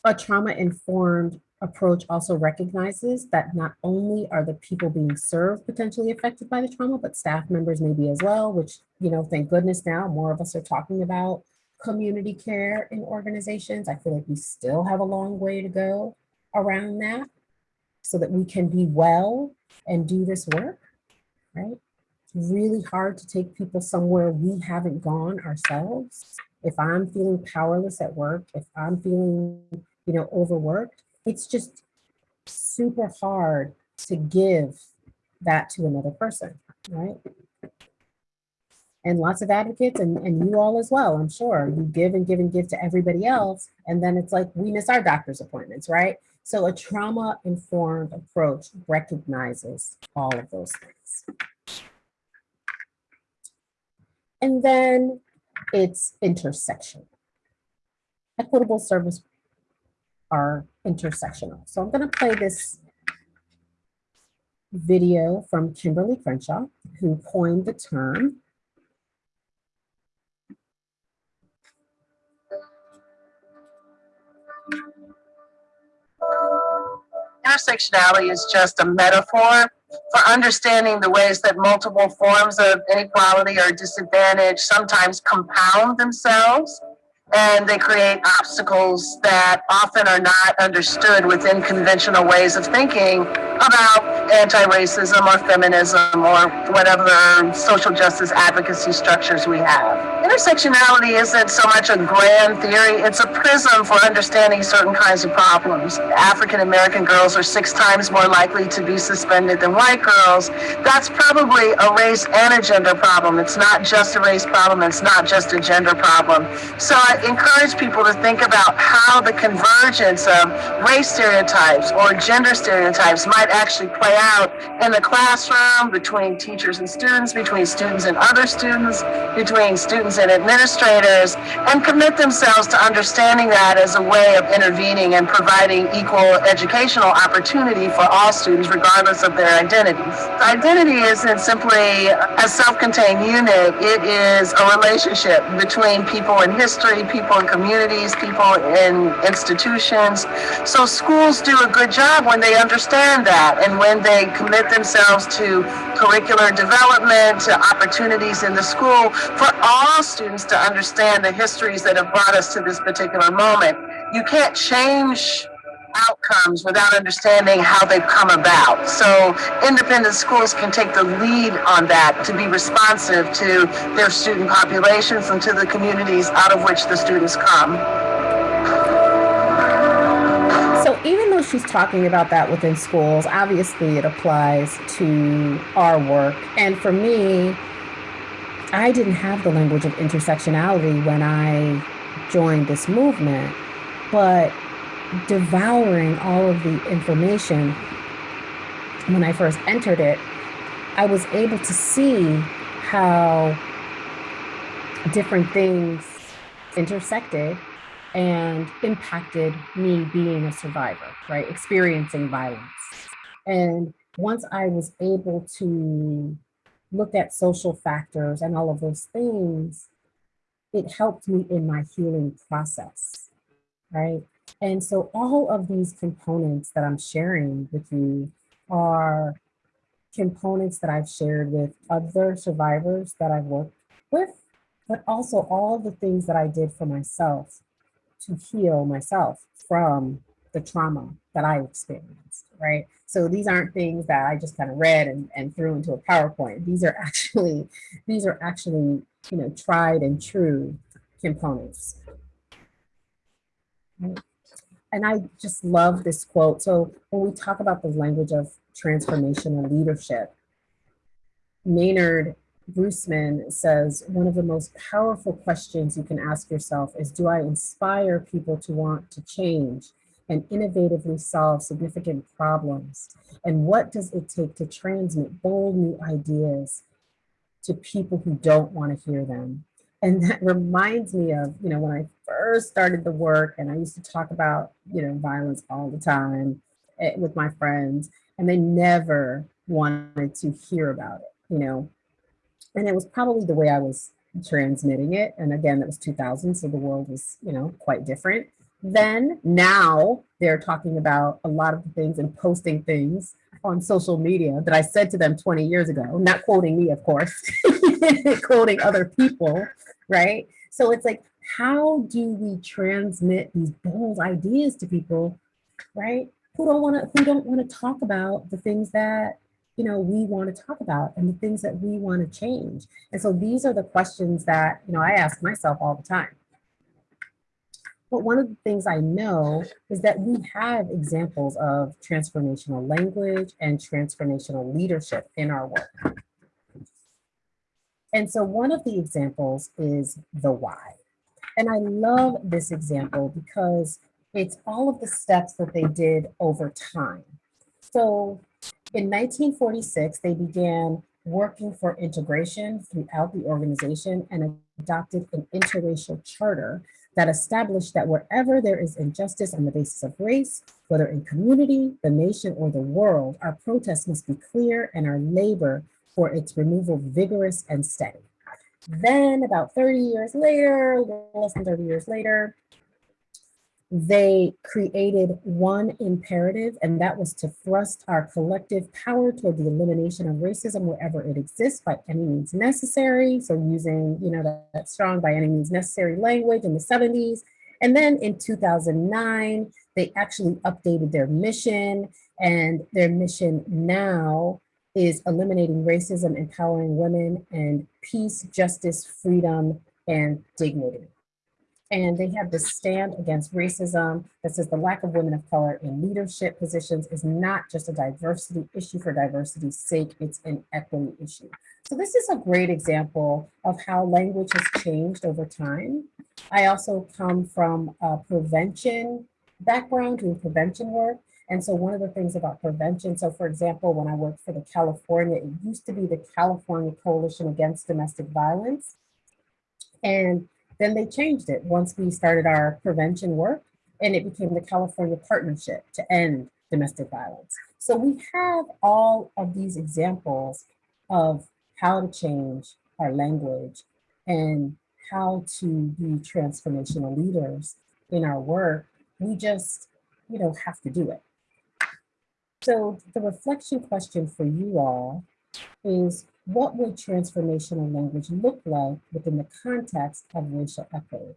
A trauma-informed approach also recognizes that not only are the people being served potentially affected by the trauma, but staff members may be as well, which, you know, thank goodness now more of us are talking about community care in organizations. I feel like we still have a long way to go around that so that we can be well and do this work, right? It's really hard to take people somewhere we haven't gone ourselves. If I'm feeling powerless at work, if I'm feeling, you know, overworked, it's just super hard to give that to another person, right? And lots of advocates and, and you all as well, I'm sure. You give and give and give to everybody else. And then it's like, we miss our doctor's appointments, right? So a trauma-informed approach recognizes all of those things. And then it's intersection. Equitable service are intersectional. So I'm going to play this video from Kimberly Crenshaw, who coined the term. Intersectionality is just a metaphor for understanding the ways that multiple forms of inequality or disadvantage sometimes compound themselves and they create obstacles that often are not understood within conventional ways of thinking about anti-racism or feminism or whatever social justice advocacy structures we have. Intersectionality isn't so much a grand theory, it's a prism for understanding certain kinds of problems. African American girls are six times more likely to be suspended than white girls. That's probably a race and a gender problem. It's not just a race problem, it's not just a gender problem. So I encourage people to think about how the convergence of race stereotypes or gender stereotypes might actually play out in the classroom, between teachers and students, between students and other students, between students and administrators, and commit themselves to understanding that as a way of intervening and providing equal educational opportunity for all students, regardless of their identities. Identity isn't simply a self-contained unit, it is a relationship between people in history, people in communities, people in institutions. So schools do a good job when they understand that and when they commit themselves to curricular development, to opportunities in the school for all students to understand the histories that have brought us to this particular moment. You can't change outcomes without understanding how they've come about. So independent schools can take the lead on that to be responsive to their student populations and to the communities out of which the students come. Even though she's talking about that within schools, obviously it applies to our work. And for me, I didn't have the language of intersectionality when I joined this movement, but devouring all of the information when I first entered it, I was able to see how different things intersected and impacted me being a survivor, right? Experiencing violence. And once I was able to look at social factors and all of those things, it helped me in my healing process, right? And so all of these components that I'm sharing with you are components that I've shared with other survivors that I've worked with, but also all the things that I did for myself to heal myself from the trauma that I experienced, right? So these aren't things that I just kind of read and, and threw into a PowerPoint. These are actually, these are actually, you know, tried and true components. And I just love this quote. So when we talk about the language of transformation and leadership, Maynard Brusman says, one of the most powerful questions you can ask yourself is, do I inspire people to want to change and innovatively solve significant problems? And what does it take to transmit bold new ideas to people who don't want to hear them? And that reminds me of, you know, when I first started the work and I used to talk about, you know, violence all the time eh, with my friends, and they never wanted to hear about it, you know, and it was probably the way I was transmitting it. And again, that was 2000, so the world was, you know, quite different. Then now they're talking about a lot of things and posting things on social media that I said to them 20 years ago, not quoting me, of course, quoting other people, right? So it's like, how do we transmit these bold ideas to people, right? Who don't want to, who don't want to talk about the things that you know, we want to talk about and the things that we want to change. And so these are the questions that, you know, I ask myself all the time. But one of the things I know is that we have examples of transformational language and transformational leadership in our work. And so one of the examples is the Y. And I love this example because it's all of the steps that they did over time. So in 1946, they began working for integration throughout the organization and adopted an interracial charter that established that wherever there is injustice on the basis of race, whether in community, the nation, or the world, our protests must be clear and our labor for its removal vigorous and steady. Then about 30 years later, less than 30 years later, they created one imperative, and that was to thrust our collective power toward the elimination of racism wherever it exists by any means necessary. So using, you know, that, that strong by any means necessary language in the 70s. And then in 2009, they actually updated their mission and their mission now is eliminating racism, empowering women and peace, justice, freedom, and dignity and they have this stand against racism that says the lack of women of color in leadership positions is not just a diversity issue for diversity's sake, it's an equity issue. So this is a great example of how language has changed over time. I also come from a prevention background, doing prevention work. And so one of the things about prevention, so for example, when I worked for the California, it used to be the California Coalition Against Domestic Violence. And then they changed it once we started our prevention work and it became the California Partnership to End Domestic Violence. So we have all of these examples of how to change our language and how to be transformational leaders in our work. We just, you know, have to do it. So the reflection question for you all is what would transformational language look like within the context of racial equity?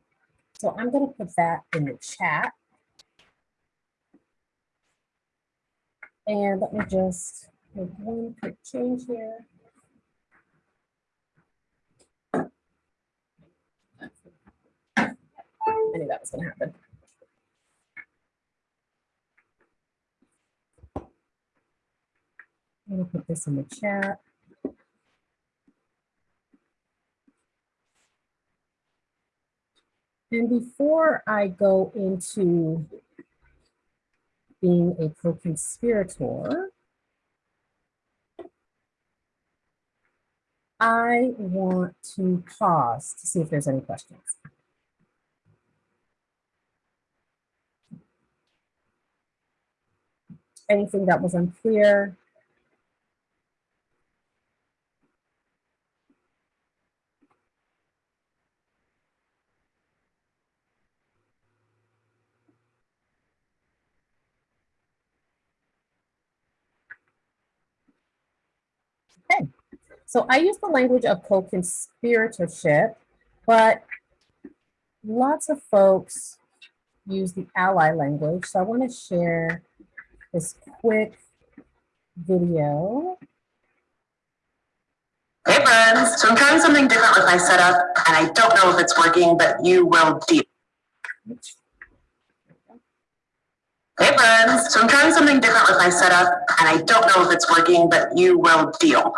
So I'm going to put that in the chat. And let me just make one quick change here. I knew that was going to happen. I'm going to put this in the chat. And before I go into being a co-conspirator, I want to pause to see if there's any questions. Anything that was unclear? Okay, so I use the language of co-conspiratorship, but lots of folks use the ally language. So I want to share this quick video. Hey friends, so I'm trying something different with my setup and I don't know if it's working, but you will deal. Hey so I'm trying something different with my setup and I don't know if it's working, but you will deal.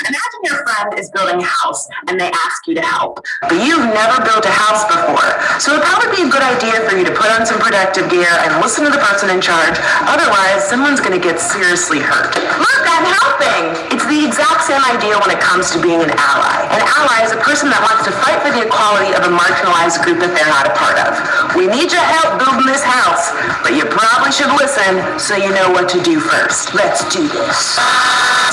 Imagine your friend is building a house and they ask you to help, but you've never built a house before. So it'd probably be a good idea for you to put on some protective gear and listen to the person in charge. Otherwise, someone's gonna get seriously hurt. Look, I'm helping! It's the exact same idea when it comes to being an ally. An ally is a person that wants to fight for the equality of a marginalized group that they're not a part of. We need your help building this house, but you probably should listen so you know what to do first. Let's do this.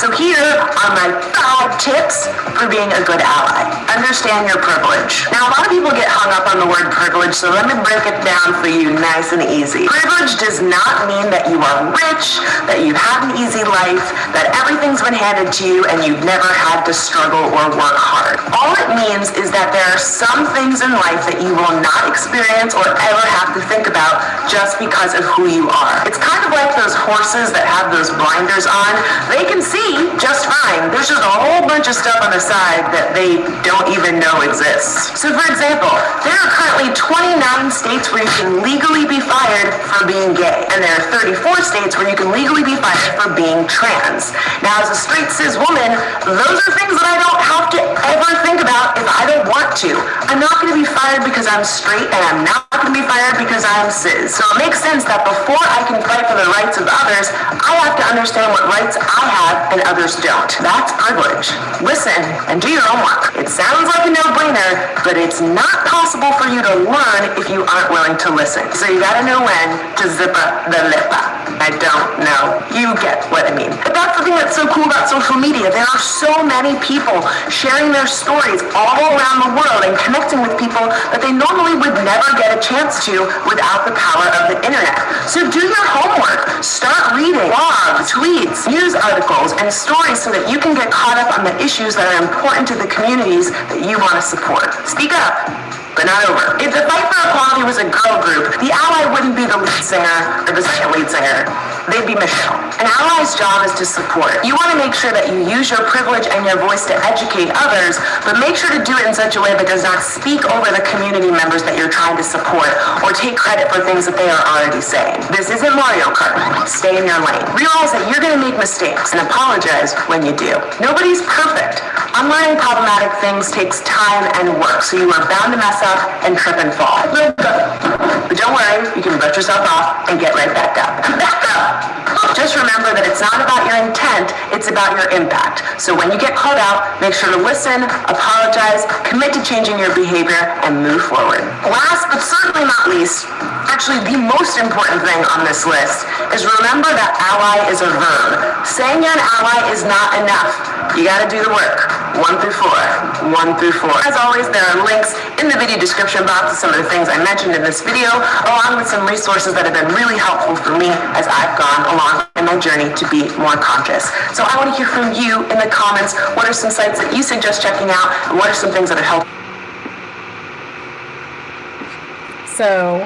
So here are my five tips for being a good ally. Understand your privilege. Now, a lot of people get hung up on the word privilege, so let me break it down for you nice and easy. Privilege does not mean that you are rich, that you have an easy life, that everything's been handed to you and you've never had to struggle or work hard. All it means is that there are some things in life that you will not experience or ever have to think about just because of who you are. It's kind of like those horses that have those blinders on. They can see just fine. There's just a whole bunch of stuff on the side that they don't even know exists. So for example, there are currently 29 states where you can legally be fired for being gay. And there are 34 states where you can legally be fired for being trans. Now as a straight cis woman, those are things that I don't have to ever think about if I don't want to. I'm not going to be fired because I'm straight and I'm not going to be fired because I'm cis. So it makes sense that before I can fight for the rights of others, I have to understand what rights I have others don't. That's privilege. Listen and do your homework. It sounds like a no-brainer, but it's not possible for you to learn if you aren't willing to listen. So you gotta know when to zippa the lippa. I don't know. You get what I mean. But that's the thing that's so cool about social media. There are so many people sharing their stories all around the world and connecting with people that they normally would never get a chance to without the power of the internet. So do your homework. Start reading blogs, tweets, news articles, and stories so that you can get caught up on the issues that are important to the communities that you want to support. Speak up but not over. If the Fight for Equality was a girl group, the ally wouldn't be the lead singer or the second lead singer. They'd be Michelle. An ally's job is to support. You want to make sure that you use your privilege and your voice to educate others, but make sure to do it in such a way that does not speak over the community members that you're trying to support or take credit for things that they are already saying. This isn't Mario Kart. Stay in your lane. Realize that you're going to make mistakes and apologize when you do. Nobody's perfect. Unlearning problematic things takes time and work, so you are bound to mess up and trip and fall. But don't worry, you can brush yourself off and get right back up. Back up! Just remember that it's not about your intent, it's about your impact. So when you get called out, make sure to listen, apologize, commit to changing your behavior, and move forward. Last but certainly not least, actually the most important thing on this list is remember that ally is a verb. Saying you're an ally is not enough. You gotta do the work. One through four. One through four. As always, there are links in the video description box to some of the things I mentioned in this video, along with some resources that have been really helpful for me as I've gone along in my journey to be more conscious. So I want to hear from you in the comments. What are some sites that you suggest checking out? And what are some things that have helped? So,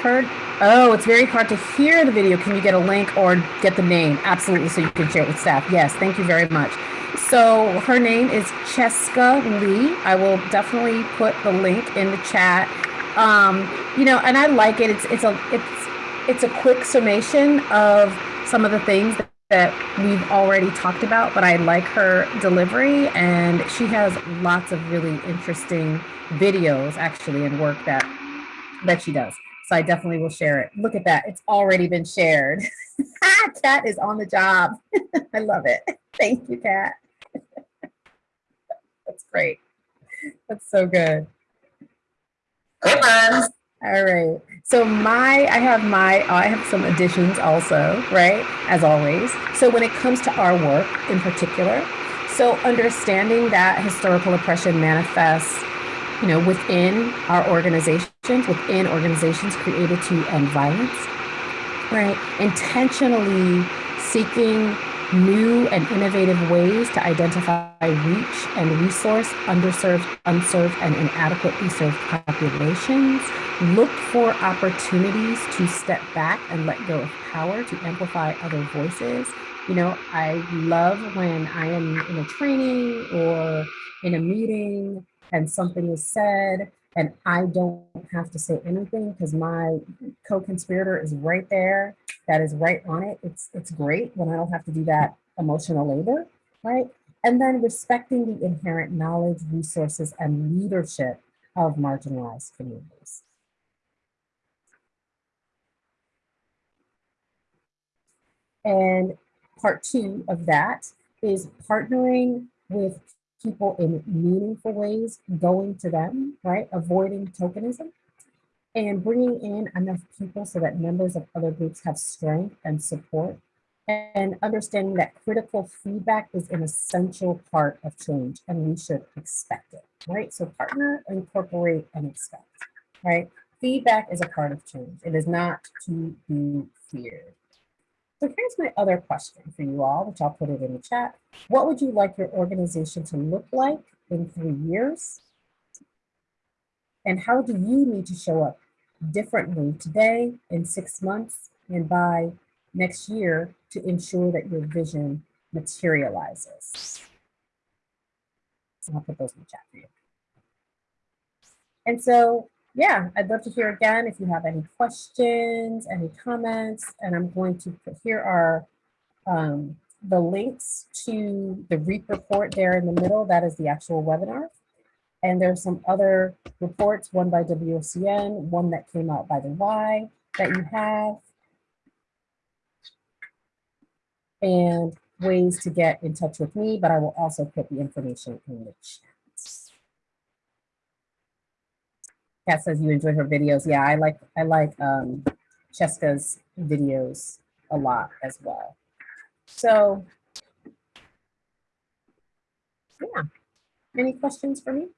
heard, oh, it's very hard to hear the video. Can you get a link or get the name? Absolutely, so you can share it with staff. Yes, thank you very much. So her name is Cheska Lee. I will definitely put the link in the chat. Um, you know, and I like it. It's it's a it's it's a quick summation of some of the things that, that we've already talked about, but I like her delivery and she has lots of really interesting videos actually and work that that she does. So I definitely will share it. Look at that. It's already been shared. Kat is on the job. I love it. Thank you, Kat. Great. That's so good. Hey friends! All right. So my, I have my, I have some additions also, right? As always. So when it comes to our work in particular, so understanding that historical oppression manifests, you know, within our organizations, within organizations created to end violence, right? Intentionally seeking new and innovative ways to identify reach and resource underserved, unserved, and inadequately served populations. Look for opportunities to step back and let go of power to amplify other voices. You know, I love when I am in a training or in a meeting and something is said and I don't have to say anything because my co-conspirator is right there that is right on it. It's, it's great when I don't have to do that emotional labor, right? And then respecting the inherent knowledge, resources, and leadership of marginalized communities. And part two of that is partnering with people in meaningful ways, going to them, right? Avoiding tokenism and bringing in enough people so that members of other groups have strength and support and understanding that critical feedback is an essential part of change and we should expect it, right? So partner, incorporate, and expect, right? Feedback is a part of change. It is not to be feared. So here's my other question for you all, which I'll put it in the chat. What would you like your organization to look like in three years? And how do you need to show up differently today, in six months, and by next year to ensure that your vision materializes? I'll put those in the chat for you. And so yeah, I'd love to hear again if you have any questions, any comments, and I'm going to put here are um, the links to the REAP report there in the middle. That is the actual webinar. And there's some other reports, one by WOCN, one that came out by the Y that you have. And ways to get in touch with me, but I will also put the information in the chat. Kat says you enjoy her videos. Yeah, I like I like um, Cheska's videos a lot as well. So, yeah. Any questions for me?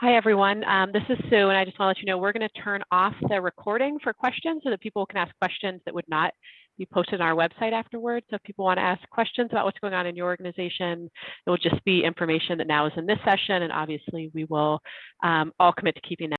Hi, everyone. Um, this is Sue, and I just want to let you know we're going to turn off the recording for questions so that people can ask questions that would not be posted on our website afterwards. So if people want to ask questions about what's going on in your organization, it will just be information that now is in this session. And obviously, we will um, all commit to keeping that.